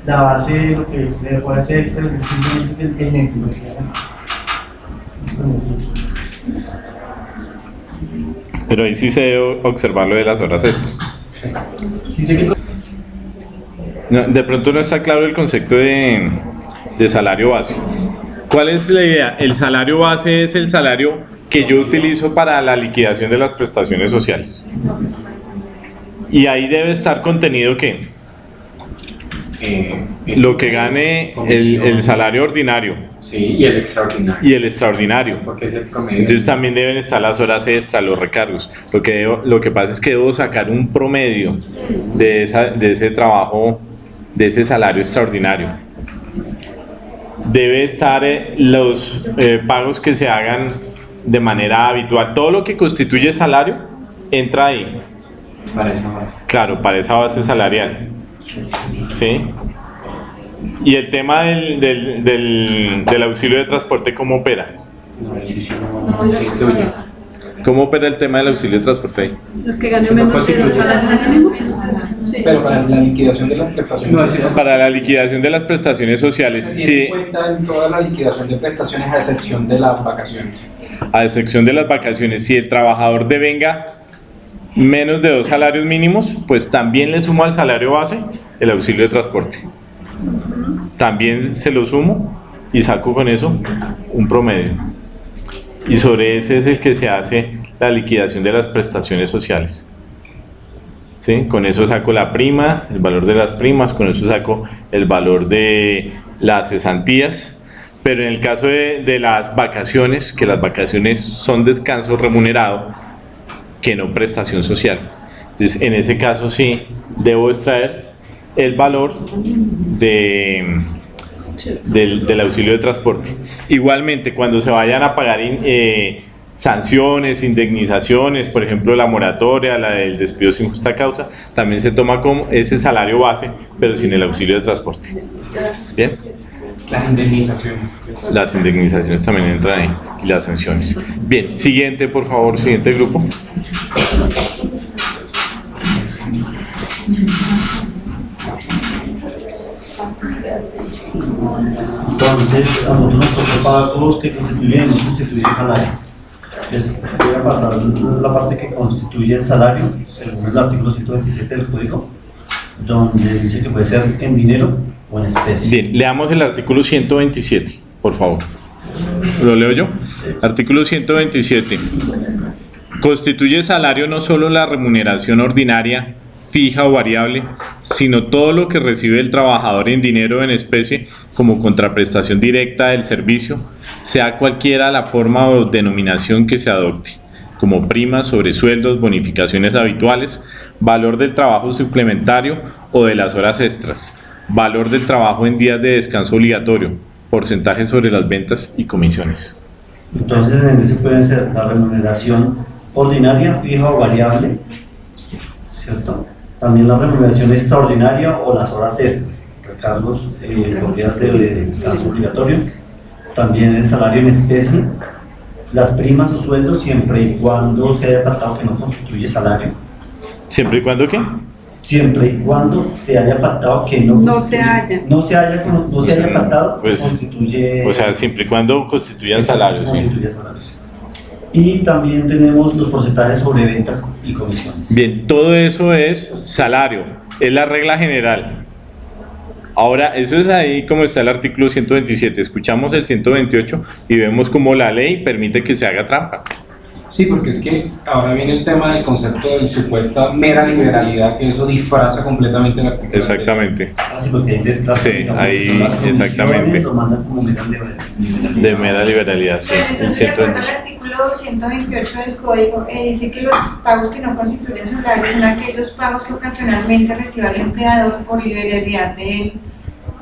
la base de lo que es horas extra, simplemente es el, el neto, Pero ahí sí se debe observar lo de las horas extras. No, de pronto no está claro el concepto de, de salario base. ¿Cuál es la idea? El salario base es el salario que yo utilizo para la liquidación de las prestaciones sociales. Y ahí debe estar contenido que Eh, lo que gane el, el salario ordinario Sí, y el extraordinario. y el extraordinario. Porque es el promedio. Entonces también deben estar las horas extra, los recargos. Lo que, debo- lo que pasa es que debo sacar un promedio de, esa, de ese trabajo, de ese salario extraordinario. Debe estar eh, los eh, pagos que se hagan de manera habitual. Todo lo que constituye salario entra ahí. Para esa base. Claro, para esa base salarial. ¿Sí? Y el tema del, del, del, del auxilio de transporte, ¿cómo opera? No, sí, sí, no, no. ¿Cómo opera el tema del auxilio de transporte ahí? Los que ganen menos de dos salarios mínimos. Pero para la liquidación de las prestaciones sociales, Para la liquidación de las prestaciones sociales, se tiene sí, en cuenta en toda la liquidación de prestaciones a excepción de las vacaciones. a excepción de las vacaciones, si el trabajador devenga menos de dos salarios mínimos, pues también le sumo al salario base el auxilio de transporte. También se lo sumo y saco con eso un promedio. Y sobre ese es el que se hace la liquidación de las prestaciones sociales. ¿Sí? Con eso saco la prima, el valor de las primas, con eso saco el valor de las cesantías. Pero en el caso de, de las vacaciones, que las vacaciones son descanso remunerado, que no prestación social. Entonces, en ese caso sí debo extraer el valor de, del, del auxilio de transporte. Igualmente, cuando se vayan a pagar in- eh, sanciones, indemnizaciones, por ejemplo la moratoria, la del despido sin justa causa, también se toma como ese salario base, pero sin el auxilio de transporte. ¿Bien? Las indemnizaciones. Las indemnizaciones también entran ahí y las sanciones. Bien, siguiente, por favor, siguiente grupo. Entonces, a nosotros nos tocó pagos que constituyen no constituyen salario. Entonces, voy a pasar la parte que constituye el salario, según el artículo 127 del Código, donde dice que puede ser en dinero o en especie. Bien, leamos el artículo 127, por favor. ¿Lo leo yo? Artículo 127. Constituye salario no solo la remuneración ordinaria, fija o variable, sino todo lo que recibe el trabajador en dinero en especie como contraprestación directa del servicio, sea cualquiera la forma o denominación que se adopte, como primas, sobresueldos, bonificaciones habituales, valor del trabajo suplementario o de las horas extras, valor del trabajo en días de descanso obligatorio, porcentaje sobre las ventas y comisiones. Entonces, en ese puede ser la remuneración ordinaria, fija o variable, ¿cierto? También la remuneración extraordinaria o las horas extras, recargos eh, por días de descanso obligatorio. También el salario en especie, las primas o sueldos siempre y cuando se haya pactado que no constituye salario. ¿Siempre y cuando qué? Siempre y cuando se haya pactado que no, No se haya. no se haya, no se haya pactado, Pues, constituye, O sea, siempre y cuando constituyan salarios. ¿sí? constituye salarios. Y también tenemos los porcentajes sobre ventas y comisiones. Bien, todo eso es salario, es la regla general. Ahora, eso es ahí como está el artículo 127. Escuchamos el 128 y vemos cómo la ley permite que se haga trampa. Sí, porque es que ahora viene el tema del concepto de supuesta mera liberalidad, que eso disfraza completamente la artículo. Exactamente. Ah, sí, porque hay desplazos, Sí, ahí, exactamente. Lo mandan como mera liberalidad. De mera liberalidad, sí. Pero El entonces, de 128. al artículo 128 del código, eh, dice que los pagos que no constituyen salario son aquellos pagos que ocasionalmente reciba el empleador por liberalidad del,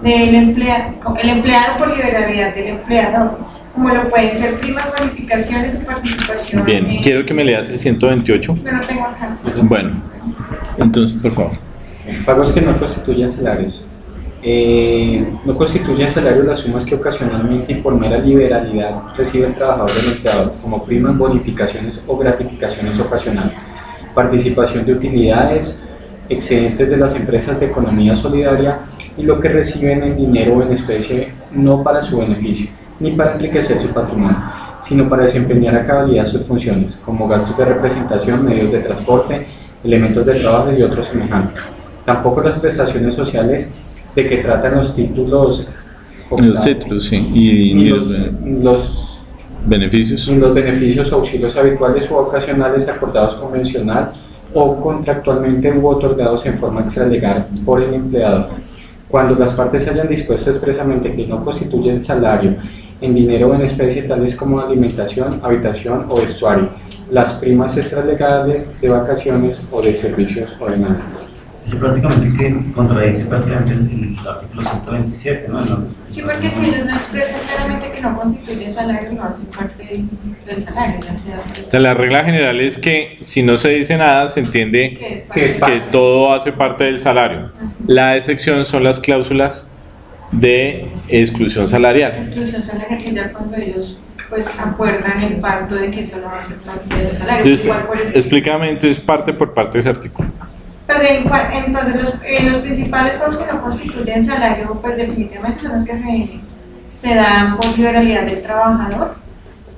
del emplea- el empleado por liberalidad del empleador, como lo pueden ser primas, bonificaciones o participación. Bien, en- quiero que me leas el 128. Yo no tengo acá. Bueno, entonces, por favor. Pagos que no constituyen salarios. Eh, no constituyen salario las sumas que ocasionalmente y por mera liberalidad recibe el trabajador del empleador, como primas, bonificaciones o gratificaciones ocasionales, participación de utilidades, excedentes de las empresas de economía solidaria y lo que reciben en dinero o en especie no para su beneficio, ni para enriquecer su patrimonio, sino para desempeñar a cabalidad sus funciones, como gastos de representación, medios de transporte, elementos de trabajo y otros semejantes. Tampoco las prestaciones sociales de que tratan los títulos Los títulos, sí. Y, y los, los, beneficios. los beneficios auxilios habituales o ocasionales acordados convencional o contractualmente u otorgados en forma extralegal por el empleador. Cuando las partes hayan dispuesto expresamente que no constituyen salario en dinero o en especie tales como alimentación, habitación o vestuario, las primas extralegales de vacaciones o de servicios o demás. Es prácticamente que contradice prácticamente el, el artículo 127, ¿no? La- Sí, porque si ellos no expresan claramente que no constituyen salario, no hacen parte del, salario, sea, La regla general es que si no se dice nada, se entiende que es Que es que todo hace parte del salario. La excepción son las cláusulas de exclusión salarial. exclusión salarial, que ya cuando ellos pues acuerdan el pacto de que eso no va a ser parte del salario. Entonces, Igual por eso- explícame entonces parte por parte de ese artículo. Pues en entonces los, eh, los principales pagos que no constituyen salario, pues definitivamente son los que se, se dan por liberalidad del trabajador.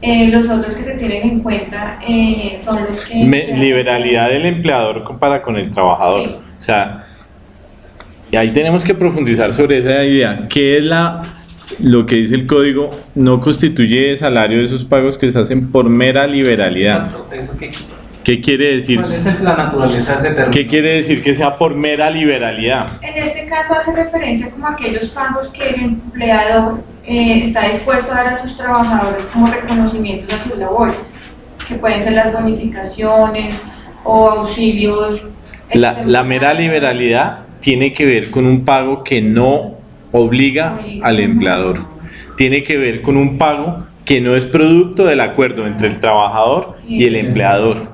Eh, los otros que se tienen en cuenta eh, son los que... Me- liberalidad del empleador para con el trabajador. O sea, ahí tenemos que profundizar sobre esa idea. ¿Qué es la, lo que dice el código? No constituye salario de esos pagos que se hacen por mera liberalidad. Exacto, eso que- ¿Qué quiere decir? ¿Cuál es la naturaleza de ese término? ¿Qué quiere decir que sea por mera liberalidad? En este caso hace referencia como a aquellos pagos que el empleador eh, está dispuesto a dar a sus trabajadores como reconocimientos a sus labores, que pueden ser las bonificaciones o auxilios. La, la mera liberalidad tiene que ver con un pago que no obliga al empleador. Tiene que ver con un pago que no es producto del acuerdo entre el trabajador y el empleador,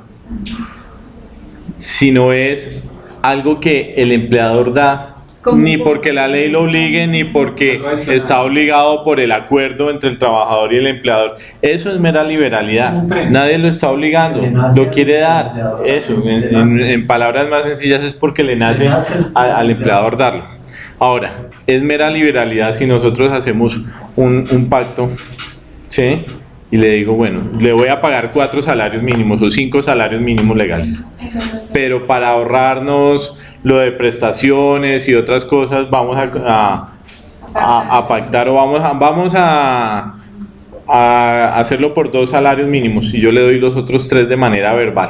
sino es algo que el empleador da ni porque la ley lo obligue ni porque está obligado por el acuerdo entre el trabajador y el empleador. Eso es mera liberalidad. Nadie lo está obligando, lo quiere dar. Eso, en, en- en palabras más sencillas es porque le nace a- al empleador darlo. Ahora, es mera liberalidad si nosotros hacemos un, un pacto, ¿sí? Y le digo, bueno, le voy a pagar cuatro salarios mínimos o cinco salarios mínimos legales pero para ahorrarnos lo de prestaciones y otras cosas vamos a, a- a- a pactar o vamos a, vamos a, a hacerlo por dos salarios mínimos y yo le doy los otros tres de manera verbal.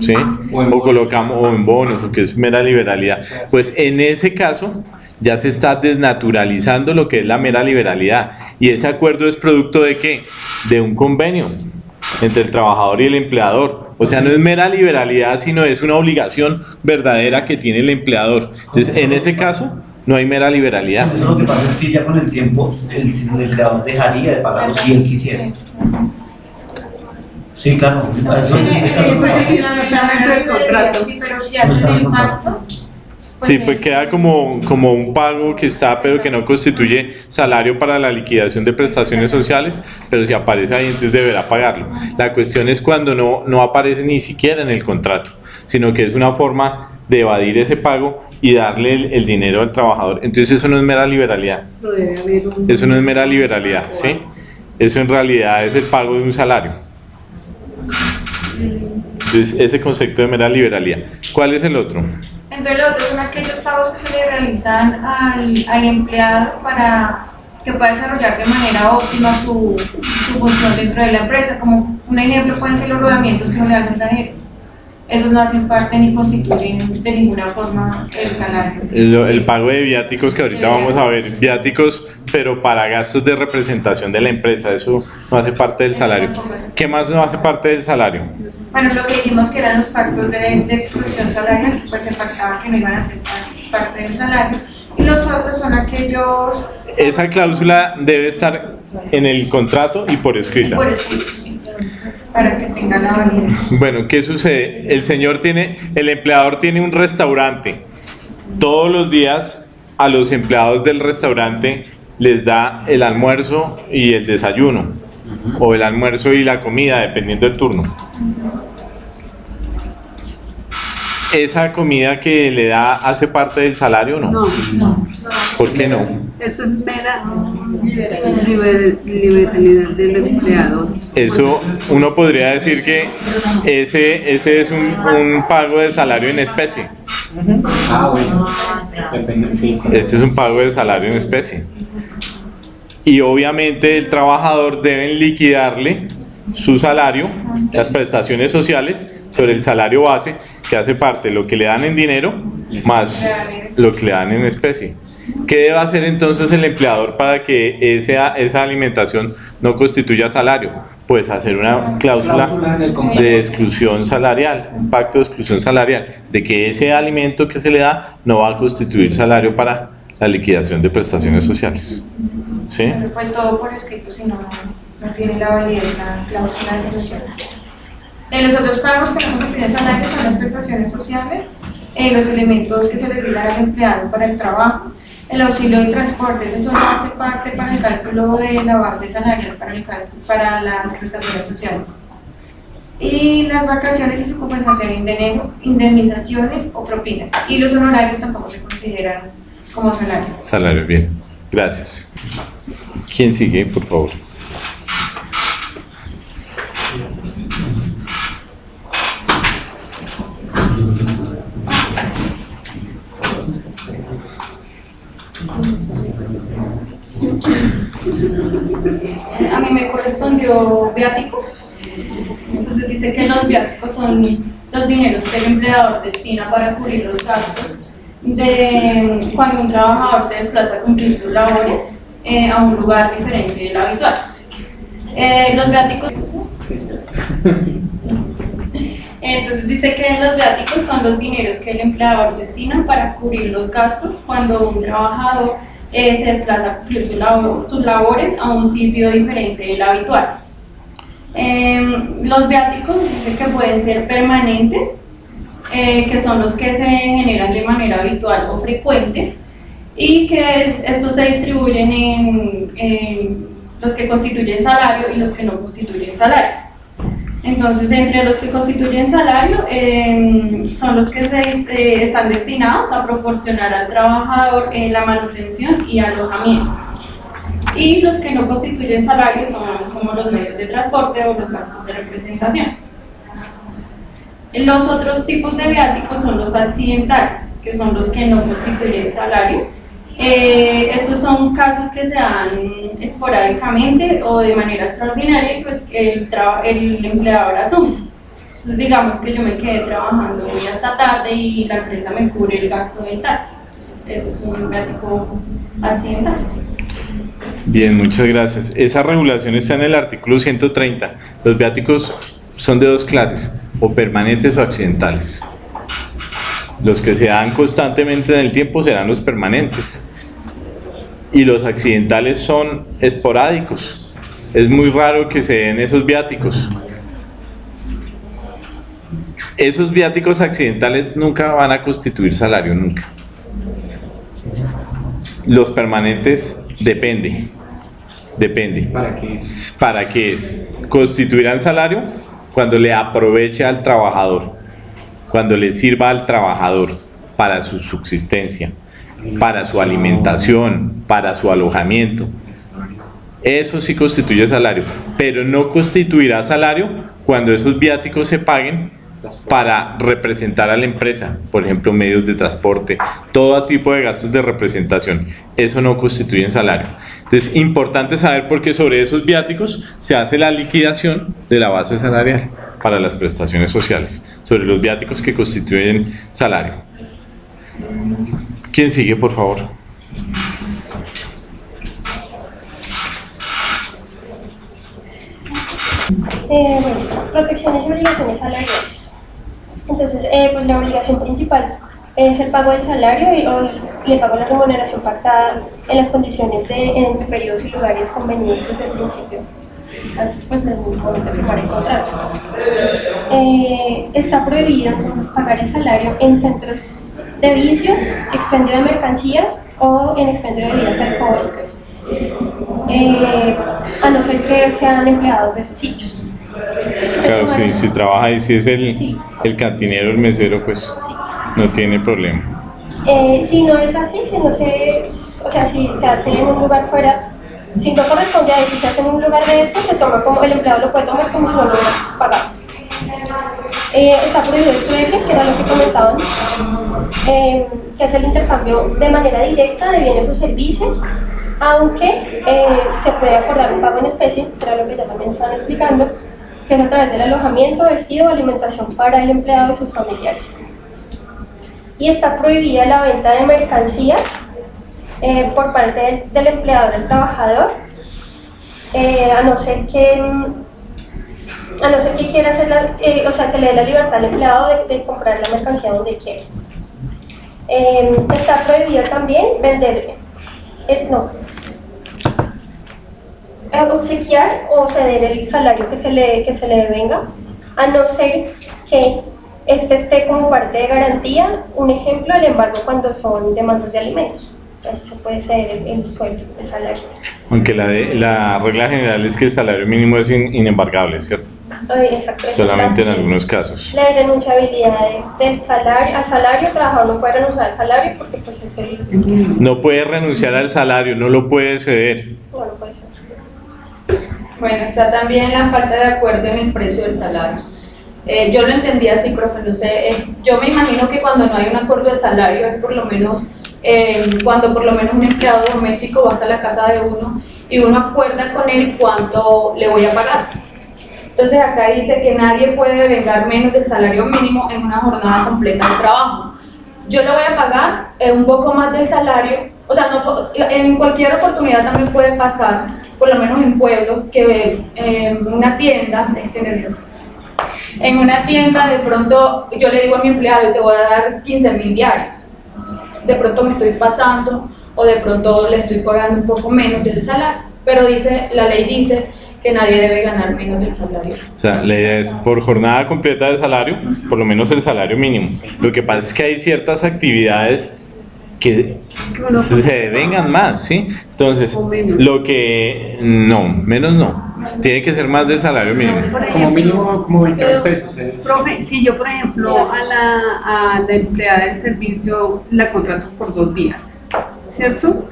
¿Sí? O, colocamos o en bonos, o que es mera liberalidad. Pues en ese caso ya se está desnaturalizando lo que es la mera liberalidad. Y ese acuerdo es producto de qué? De un convenio entre el trabajador y el empleador. O sea, no es mera liberalidad, sino es una obligación verdadera que tiene el empleador. Entonces, en ese caso, no hay mera liberalidad. Eso lo que pasa es que ya con el tiempo el, el empleador dejaría de pagarlo si él quisiera. Sí, claro. eso-. Sí, pero si hacen el pacto, Sí, pues queda como, como un pago que está, pero que no constituye salario para la liquidación de prestaciones sociales, pero si aparece ahí, entonces deberá pagarlo. La cuestión es cuando no, no aparece ni siquiera en el contrato, sino que es una forma de evadir ese pago y darle el, el dinero al trabajador. Entonces eso no es mera liberalidad. Eso no es mera liberalidad, ¿sí? Eso en realidad es el pago de un salario. Entonces, ese concepto de mera liberalidad. ¿Cuál es el otro? Entonces los otros son aquellos pagos que se le realizan al, al empleado para que pueda desarrollar de manera óptima su, su función dentro de la empresa. Como un ejemplo pueden ser los rodamientos que no le dan mensajero. Esos no hacen parte ni constituyen de ninguna forma el salario. El, el pago de viáticos que ahorita vamos a ver, viáticos, pero para gastos de representación de la empresa, eso no hace parte del salario. ¿Qué más no hace parte del salario? Bueno, lo que dijimos que eran los pactos de, de exclusión salarial, pues se pactaba que no iban a ser parte del salario. Y los otros son aquellos Esa cláusula debe estar en el contrato y por escrita. por escrito, para que tengan la validez. Bueno, ¿qué sucede? El señor tiene, el empleador tiene un restaurante. Todos los días a los empleados del restaurante les da el almuerzo y el desayuno. O el almuerzo y la comida, dependiendo del turno. ¿Esa comida que le da hace parte del salario o no? No, no. ¿Por qué no? Eso es mera liber- liberalidad del empleador. Eso uno podría decir que ese, ese es un, un pago de salario en especie. Ah, bueno. Este es un pago de salario en especie. Y obviamente el trabajador debe liquidarle su salario, las prestaciones sociales, sobre el salario base, que hace parte de lo que le dan en dinero más lo que le dan en especie. ¿Qué debe hacer entonces el empleador para que esa, esa alimentación no constituya salario? Pues hacer una cláusula de exclusión salarial, un pacto de exclusión salarial, de que ese alimento que se le da no va a constituir salario para la liquidación de prestaciones sociales. ¿Sí? Pero pues todo por escrito, si no, no tiene la validez la cláusula de exclusión. En los otros pagos que no constituyen salario son las prestaciones sociales, eh, los elementos que se le brindan al empleado para el trabajo, el auxilio de transporte, eso no hace parte para el cálculo de la base salarial para, las prestaciones sociales. Y las vacaciones y su compensación indene- indemnizaciones o propinas. Y los honorarios tampoco se consideran como salario. Salario, bien. Gracias. ¿Quién sigue, por favor? A mí me correspondió viáticos. Entonces dice que los viáticos son los dineros que el empleador destina para cubrir los gastos de cuando un trabajador se desplaza a cumplir sus labores eh, a un lugar diferente del habitual. Eh, los viáticos entonces dice que los viáticos son los dineros que el empleador destina para cubrir los gastos cuando un trabajador eh, se desplaza a cumplir sus labores a un sitio diferente del habitual. Em, los viáticos dice que pueden ser permanentes, eh, que son los que se generan de manera habitual o frecuente, y que es- estos se distribuyen en, en los que constituyen salario y los que no constituyen salario. Entonces, entre los que constituyen salario, eh, son los que se, eh, están destinados a proporcionar al trabajador eh, la manutención y alojamiento. Y los que no constituyen salario son como los medios de transporte o los gastos de representación. Los otros tipos de viáticos son los accidentales, que son los que no constituyen salario. Eh, estos son casos que se dan esporádicamente o de manera extraordinaria pues el, el empleador asume. Entonces, digamos que yo me quedé trabajando muy hasta tarde y la empresa me cubre el gasto del taxi. Entonces, eso es un viático accidental. Bien, muchas gracias. Esa regulación está en el artículo 130. Los viáticos son de dos clases, o permanentes o accidentales. Los que se dan constantemente en el tiempo serán los permanentes. Y los accidentales son esporádicos. Es muy raro que se den esos viáticos. Esos viáticos accidentales nunca van a constituir salario, nunca. Los permanentes depende. Depende. ¿Para qué? ¿Para qué es? Constituirán salario cuando le aproveche al trabajador, cuando le sirva al trabajador para su subsistencia, para su alimentación, para su alojamiento. Eso sí constituye salario, pero no constituirá salario cuando esos viáticos se paguen para representar a la empresa, por ejemplo, medios de transporte, todo tipo de gastos de representación. Eso no constituye salario. Entonces, importante saber por qué sobre esos viáticos se hace la liquidación de la base salarial para las prestaciones sociales, sobre los viáticos que constituyen salario. ¿Quién sigue, por favor? Eh, bueno, protecciones y obligaciones salariales. Entonces, eh, pues la obligación principal es el pago del salario y, o, y el pago de la remuneración pactada en las condiciones de entre periodos y lugares convenidos desde el principio, pues del momento de firmar el contrato. Eh, está prohibido entonces pagar el salario en centros de vicios, expendio de mercancías o en expendio de bebidas alcohólicas, eh, a no ser que sean empleados de esos sitios. Claro, sí, si trabaja ahí, si es el, el cantinero, el mesero, pues no tiene problema. Eh, si no es así, si no se, o sea, si se hace en un lugar fuera, si no corresponde a eso, en un lugar de eso, se toma como, el empleado lo puede tomar como si no lo hubiera pagado. Eh, está prohibido el trueque, que era lo que comentaban, eh, que es el intercambio de manera directa de bienes o servicios, aunque eh, se puede acordar un pago en especie, que era lo que ya también estaban explicando, que es a través del alojamiento, vestido alimentación para el empleado y sus familiares. Y está prohibida la venta de mercancías eh, por parte del, empleador al trabajador, eh, a no ser que a no ser que quiera hacer la, eh, o sea, que le dé la libertad al empleado de, comprar la mercancía donde quiera. Eh, está prohibido también vender, no, obsequiar o ceder el salario que se le, que se le devenga, a no ser que este esté como parte de garantía, un ejemplo, el embargo cuando son demandas de alimentos. Se puede ceder el, el sueldo, el salario. Aunque la, de- la regla general es que el salario mínimo es in- inembargable, ¿cierto? Ay, exacto, Solamente en algunos casos. La irrenunciabilidad de- del salario, al salario, el trabajador no puede renunciar al salario porque pues es el... No puede renunciar al salario, no lo puede ceder. No, no puede ser. Bueno, está también la falta de acuerdo en el precio del salario. Eh, yo lo entendí así, profe, no sé, eh, yo me imagino que cuando no hay un acuerdo de salario es por lo menos, eh, cuando por lo menos un empleado doméstico va hasta la casa de uno y uno acuerda con él cuánto le voy a pagar. Entonces acá dice que nadie puede vengar menos del salario mínimo en una jornada completa de trabajo. Yo le voy a pagar eh, un poco más del salario, o sea, no, en cualquier oportunidad también puede pasar, por lo menos en pueblos, que eh, una tienda, este, en una tienda de pronto yo le digo a mi empleado, te voy a dar 15 mil diarios. De pronto me estoy pasando o de pronto le estoy pagando un poco menos del salario, pero dice, la ley dice que nadie debe ganar menos del salario. O sea, la idea es por jornada completa de salario, por lo menos el salario mínimo. Lo que pasa es que hay ciertas actividades que se devengan más, ¿sí? Entonces, lo que... No, menos no. Tiene que ser más del salario mínimo. Como mínimo, como 20 mil pesos. es- Profe, si yo, por ejemplo, a la, a la empleada del servicio la contrato por dos días, ¿cierto?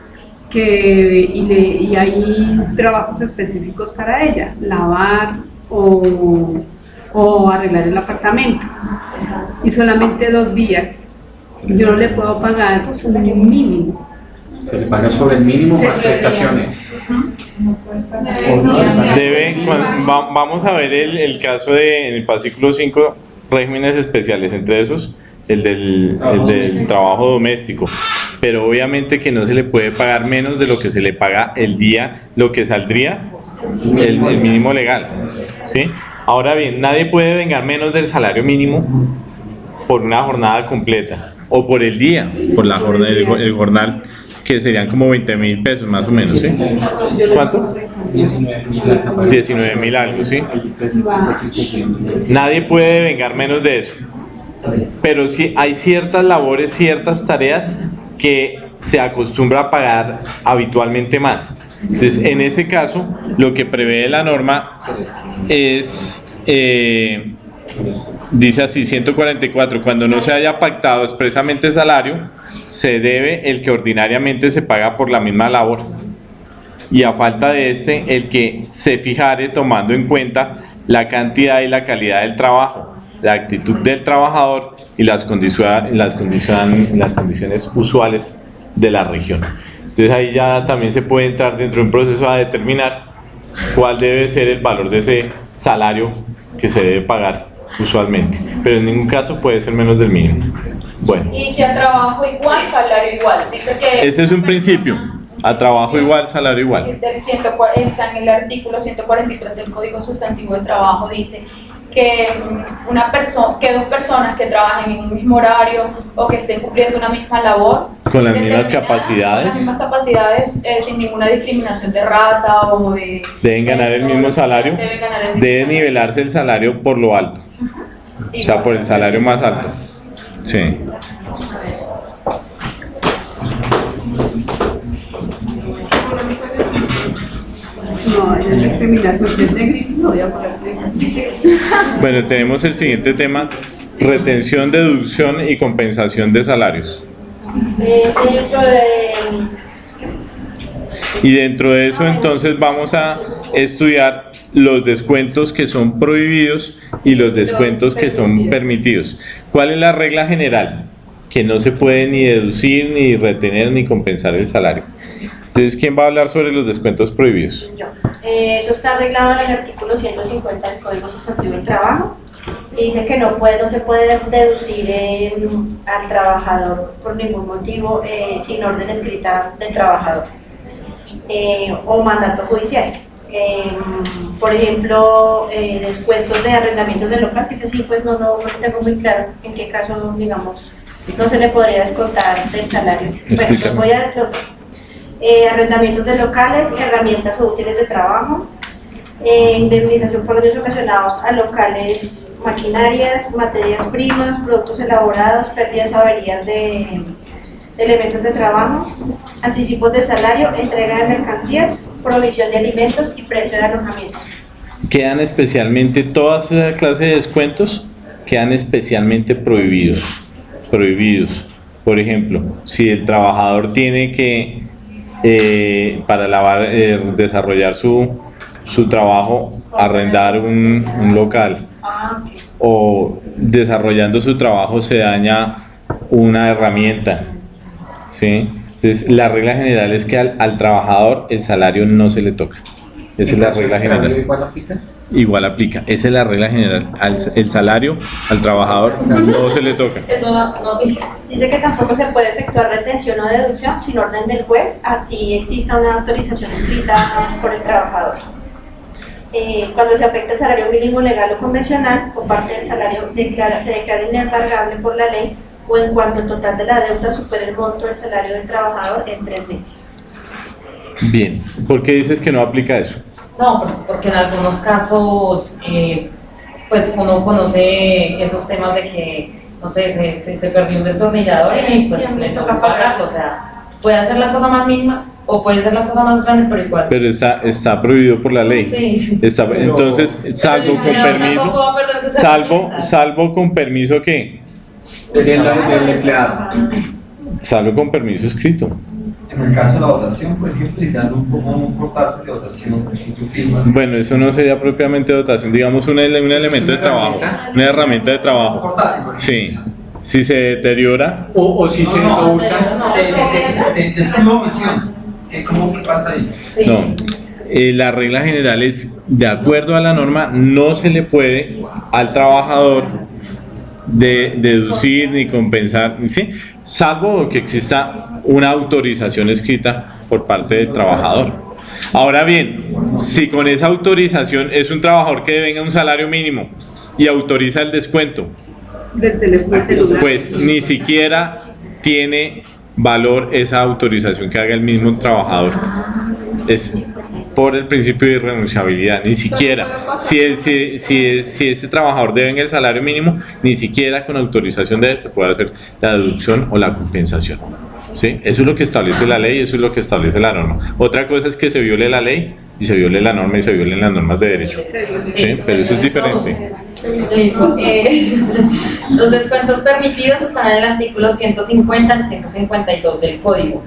Que, y, le, y hay trabajos específicos para ella, lavar o, o arreglar el apartamento, y solamente dos días. Yo no le puedo pagar un mínimo. Se le paga sobre el mínimo más prestaciones. Va- vamos a ver el, el caso de, en el fascículo 5, regímenes especiales, entre esos, el del, el del trabajo doméstico. Pero obviamente que no se le puede pagar menos de lo que se le paga el día, lo que saldría el, el mínimo legal. ¿sí? Ahora bien, nadie puede vengar menos del salario mínimo por una jornada completa o por el día, por la jornada, el, el jornal, que serían como 20 mil pesos más o menos. ¿sí? ¿Cuánto? 19 mil hasta para- 19 mil algo, ¿sí? Nadie puede vengar menos de eso. Pero sí hay ciertas labores, ciertas tareas que se acostumbra a pagar habitualmente más. Entonces, en ese caso, lo que prevé la norma es, eh, dice así, 144, cuando no se haya pactado expresamente salario, se debe el que ordinariamente se paga por la misma labor y a falta de este, el que se fijare tomando en cuenta la cantidad y la calidad del trabajo la actitud del trabajador y las, condiciones, las, condiciones, las condiciones usuales de la región. Entonces ahí ya también se puede entrar dentro de un proceso a determinar cuál debe ser el valor de ese salario que se debe pagar usualmente, pero en ningún caso puede ser menos del mínimo. Bueno. Y que a trabajo igual, salario igual. Dice que Ese es un principio. A trabajo igual, salario igual. del 140, está en el artículo 143 del Código Sustantivo de Trabajo, dice que una persona, que dos personas que trabajen en un mismo horario o que estén cumpliendo una misma labor Con las mismas Con las capacidades, mismas capacidades, eh, sin ninguna discriminación de raza o de deben ganar el mismo salario, deben ganar el mismo debe nivelarse el salario por lo alto, o sea, por el salario más alto. Sí. No, es discriminación, si es negrito, no voy a poner Bueno, tenemos el siguiente tema, retención, deducción y compensación de salarios. Es dentro de Y dentro de eso entonces vamos a estudiar los descuentos que son prohibidos y los descuentos que son permitidos. ¿Cuál es la regla general? Que no se puede ni deducir, ni retener, ni compensar el salario. Entonces, ¿quién va a hablar sobre los descuentos prohibidos? Eh, eso está arreglado en el artículo 150 del Código Sustantivo del Trabajo. Dice que no, puede, no se puede deducir eh, al trabajador por ningún motivo eh, sin orden escrita del trabajador eh, o mandato judicial. Eh, por ejemplo, eh, descuentos de arrendamientos de local, que ese sí, pues no, no, no tengo muy claro en qué caso, digamos, no se le podría descontar del salario. Bueno, voy a desglosar. Eh, arrendamientos de locales, herramientas o útiles de trabajo, indemnización por daños ocasionados a locales, maquinarias, materias primas, productos elaborados, pérdidas averías de elementos de trabajo, anticipos de salario, entrega de mercancías, provisión de alimentos y precio de alojamiento. Quedan especialmente, todas esas clases de descuentos quedan especialmente prohibidos. Prohibidos. Por ejemplo, si el trabajador tiene que, eh, para lavar, eh, desarrollar su, su trabajo, arrendar un, un local o desarrollando su trabajo se daña una herramienta, ¿sí? Entonces, la regla general es que al, al trabajador el salario no se le toca. Esa es la regla general. ¿Igual aplica? Igual aplica. Esa es la regla general. Al- el salario al trabajador no se le toca. Eso no, no Dice que tampoco se puede efectuar retención o deducción sin orden del juez, así exista una autorización escrita por el trabajador. Eh, cuando se afecta el salario mínimo legal o convencional o parte del salario declara, se declara inembargable por la ley o en cuanto el total de la deuda supere el monto del salario del trabajador en tres meses. Bien. ¿Por qué dices que no aplica eso? No, pues porque en algunos casos, eh, pues uno conoce esos temas de que, no sé, se, se, se perdió un destornillador y pues Siempre les toca pagarlo, o sea, puede hacer la cosa más mínima o puede ser la cosa más grande, pero igual. Pero está, está prohibido por la ley. Sí. Está, entonces, salvo con Pero permiso, salvo, salvo con permiso que, Del, del empleado. salvo con permiso escrito. En el caso de la votación, por ejemplo, si dan un, un portátil de votación tú firmas. Bueno, eso no sería propiamente dotación, digamos un, un elemento de trabajo, una herramienta de trabajo. Sí. Si se deteriora, O, o si se No, oculta. De, de, de, de escudo o omisión. ¿Qué, cómo, ¿Qué pasa ahí? No. Eh, la regla general es, de acuerdo a la norma, no se le puede al trabajador de, deducir ni compensar, ¿sí? salvo que exista una autorización escrita por parte del trabajador. Ahora bien, si con esa autorización es un trabajador que devenga un salario mínimo y autoriza el descuento, pues ni siquiera tiene valor esa autorización que haga el mismo trabajador. Es por el principio de irrenunciabilidad, ni siquiera. Si, el- si, si, si ese trabajador debe el salario mínimo, ni siquiera con autorización de él se puede hacer la deducción o la compensación. ¿Sí? Eso es lo que establece la ley, eso es lo que establece la norma. Otra cosa es que se viole la ley y se viole la norma y se violen las normas de derecho. ¿Sí? Pero eso es diferente. Listo. Eh, [LAUGHS] los descuentos permitidos están en el artículo 150 al 152 del código.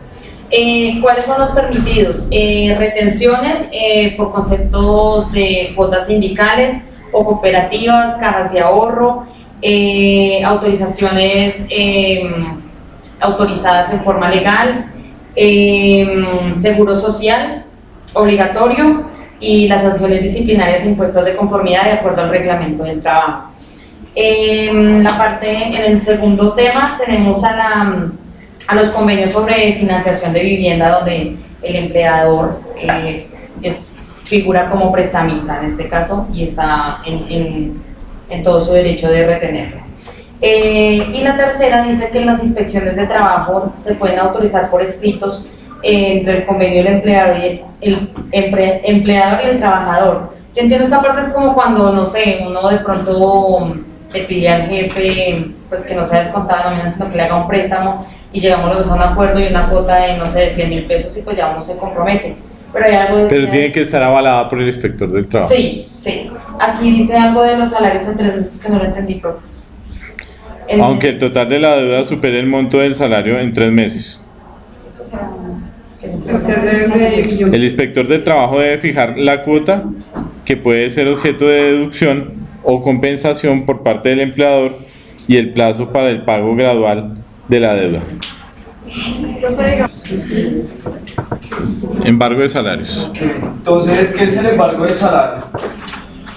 Eh, ¿Cuáles son los permitidos? Eh, retenciones eh, por conceptos de cuotas sindicales o cooperativas, cajas de ahorro, autorizaciones autorizadas en forma legal, seguro social obligatorio y las sanciones disciplinarias impuestas de conformidad de acuerdo al reglamento del trabajo. La parte, en el segundo tema tenemos a, la, a los convenios sobre financiación de vivienda donde el empleador eh, es, figura como prestamista en este caso y está en, en, todo su derecho de retenerlo. Eh, y la tercera dice que las inspecciones de trabajo se pueden autorizar por escritos entre el convenio del empleador y el, empleador y el trabajador. Yo entiendo esta parte es como cuando, no sé, uno de pronto le pide al jefe pues que no sea descontado no sino que le haga un préstamo y llegamos los dos a un acuerdo y una cuota de, no sé, de 100 mil pesos y pues ya uno se compromete. Pero hay algo de Pero tiene que estar avalada por el inspector del trabajo. Sí, sí. Aquí dice algo de los salarios en tres meses que no lo entendí, profe. Aunque el total de la deuda supere el monto del salario en tres meses. El inspector del trabajo debe fijar la cuota que puede ser objeto de deducción o compensación por parte del empleador y el plazo para el pago gradual de la deuda. Embargo de salarios. Entonces, ¿qué es el embargo de salario?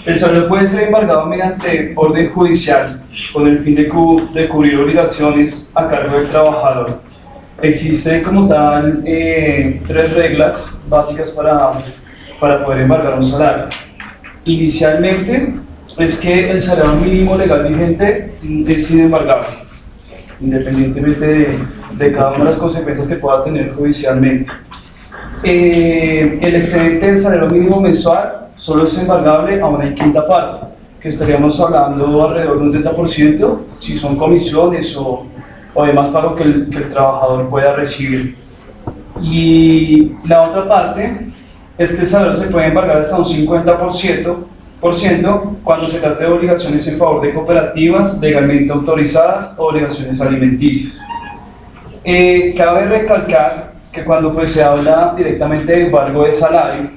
El salario puede ser embargado mediante orden judicial con el fin de, cubrir obligaciones a cargo del trabajador Existe como tal eh, tres reglas básicas para, para poder embargar un salario. Inicialmente es que el salario mínimo legal vigente es inembargable, independientemente de, cada una de las consecuencias que pueda tener judicialmente. Eh, el excedente del salario mínimo mensual solo es embargable a una quinta parte, que estaríamos hablando alrededor de un 30%, si son comisiones o o demás pago que el, que el trabajador pueda recibir. Y la otra parte es que el salario se puede embargar hasta un 50% por ciento cuando se trata de obligaciones en favor de cooperativas legalmente autorizadas o obligaciones alimenticias. Eh, cabe recalcar que cuando pues, se habla directamente de embargo de salario,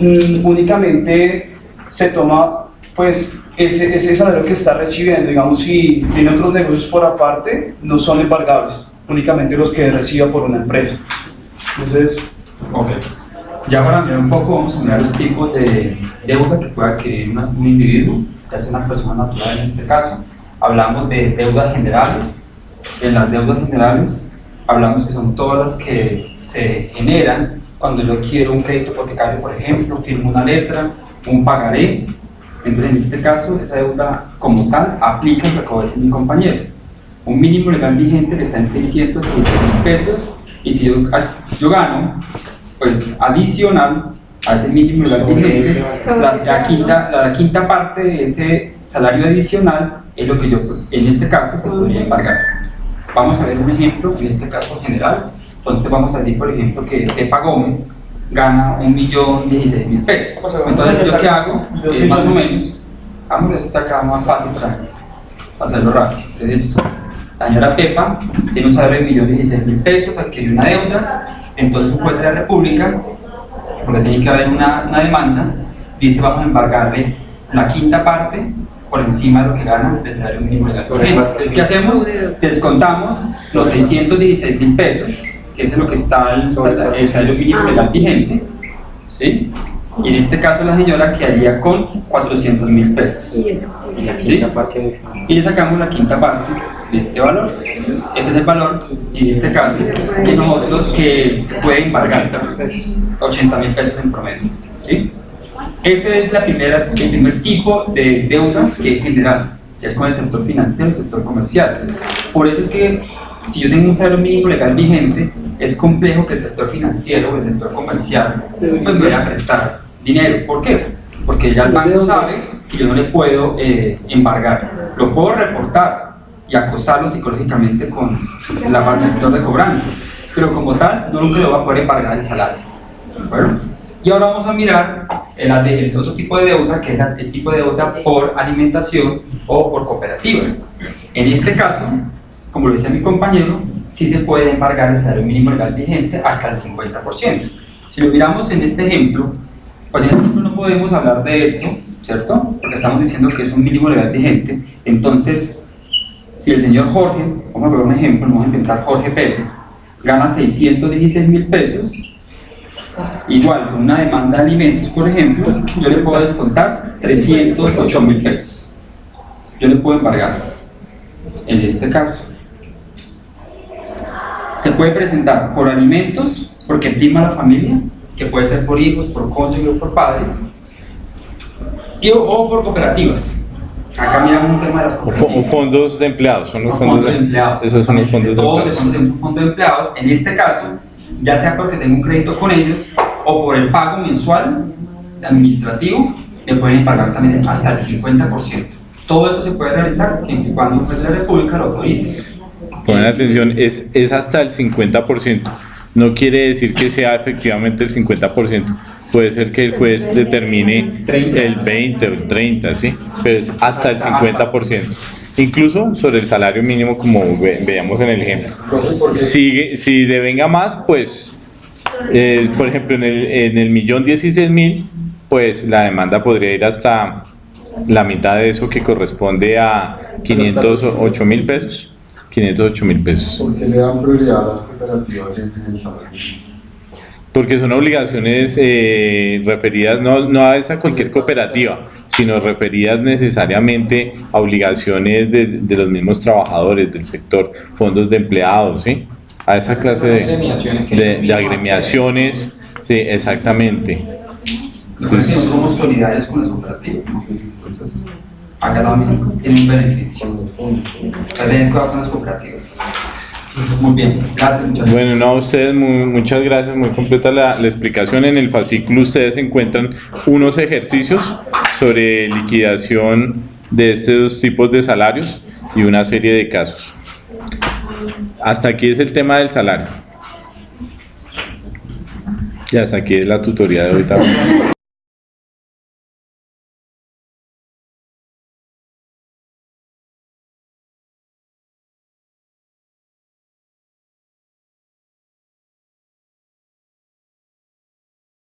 mm, únicamente se toma pues ese, ese salario que está recibiendo, digamos, si tiene otros negocios por aparte, no son embargables, únicamente los que reciba por una empresa. Entonces... Ok. Ya para mirar un poco, vamos a mirar los tipos de deuda que puede adquirir un individuo, ya sea una persona natural en este caso. Hablamos de deudas generales. En las deudas generales hablamos que son todas las que se generan cuando yo quiero un crédito hipotecario, por ejemplo, firmo una letra, un pagaré, entonces, en este caso, esa deuda como tal aplica lo que acabo de decir mi compañero. Un mínimo legal vigente que está en 616 mil pesos y si yo, ah, yo, gano, pues adicional a ese mínimo legal vigente, la, quinta, la quinta parte de ese salario adicional es lo que yo, en este caso, se podría embargar. Vamos a ver un ejemplo, en este caso general. Entonces vamos a decir, por ejemplo, que Tepa Gómez gana un millón dieciséis mil pesos. Entonces, ¿yo qué hago? Eh, más o menos, vamos a estar acá más fácil para hacerlo rápido. Entonces, la señora Pepa tiene un salario de millón dieciséis mil pesos, adquirió una deuda, entonces un juez de la República, porque tiene que haber una, una demanda, dice vamos a embargarle la quinta parte por encima de lo que gana el salario mínimo legal. Entonces, ¿qué hacemos? Descontamos los 616 mil pesos que es lo que está el, el salario mínimo legal vigente, ¿sí? Y en este caso la señora quedaría con 400 mil pesos. ¿sí? Y le sacamos la quinta parte de este valor. Ese es el valor, y en este caso, que nosotros que se puede embargar 80 mil pesos en promedio. ¿sí? Ese es la primera, el primer tipo de deuda que es general, que es con el sector financiero, el sector comercial. Por eso es que si yo tengo un salario mínimo legal vigente, es complejo que el sector financiero o el sector comercial pues, me vaya a prestar dinero. ¿Por qué? Porque ya el banco sabe que yo no le puedo eh, embargar. Lo puedo reportar y acosarlo psicológicamente con la sector de cobranza, pero como tal, no lo va a poder embargar el salario. Y ahora vamos a mirar el, el, otro tipo de deuda, que es el tipo de deuda por alimentación o por cooperativa. En este caso, como lo decía mi compañero, sí se puede embargar el salario mínimo legal vigente hasta el 50%. Si lo miramos en este ejemplo, pues este no podemos hablar de esto, ¿cierto? porque estamos diciendo que es un mínimo legal vigente, entonces, si el señor Jorge, vamos a ver un ejemplo, vamos a inventar Jorge Pérez, gana 616 mil pesos, igual con una demanda de alimentos, por ejemplo, yo le puedo descontar 308 mil pesos. Yo le puedo embargar. En este caso, se puede presentar por alimentos, porque estima la familia, que puede ser por hijos, por cónyuge o por padre, y, o, por cooperativas. Acá miramos un tema de las cooperativas. O fondos de empleados, son los fondos, fondos de empleados. Esos son los fondos de Todos empleados. los fondos de, fondo de empleados, en este caso, ya sea porque tengo un crédito con ellos o por el pago mensual administrativo, me pueden pagar también hasta el 50%. Todo eso se puede realizar siempre y cuando la República lo autorice. Ponen atención, es, es hasta el 50%. No quiere decir que sea efectivamente el 50%. Puede ser que el juez determine el 20 o el 30, ¿sí? Pero es hasta el 50%. Incluso sobre el salario mínimo, como ve- veíamos en el ejemplo. Si, si devenga más, pues, eh, por ejemplo, en el, en el millón 16 mil, pues la demanda podría ir hasta la mitad de eso que corresponde a 508 mil pesos. 508 mil pesos. ¿Por qué le dan prioridad a las cooperativas en el salario? Porque son obligaciones eh, referidas no, no a esa cualquier cooperativa, sino referidas necesariamente a obligaciones de, de los mismos trabajadores del sector, fondos de empleados, ¿sí? A esa clase de, Agremiaciones que- de, de agremiaciones, sí, exactamente. No somos solidarios con las cooperativas. También tiene un beneficio. Cuidado con las cooperativas. Muy bien, gracias. Bueno, no, ustedes muchas gracias, muy completa la, la explicación. En el fascículo ustedes encuentran unos ejercicios sobre liquidación de estos tipos de salarios y una serie de casos. Hasta aquí es el tema del salario. Y hasta aquí es la tutoría de hoy también.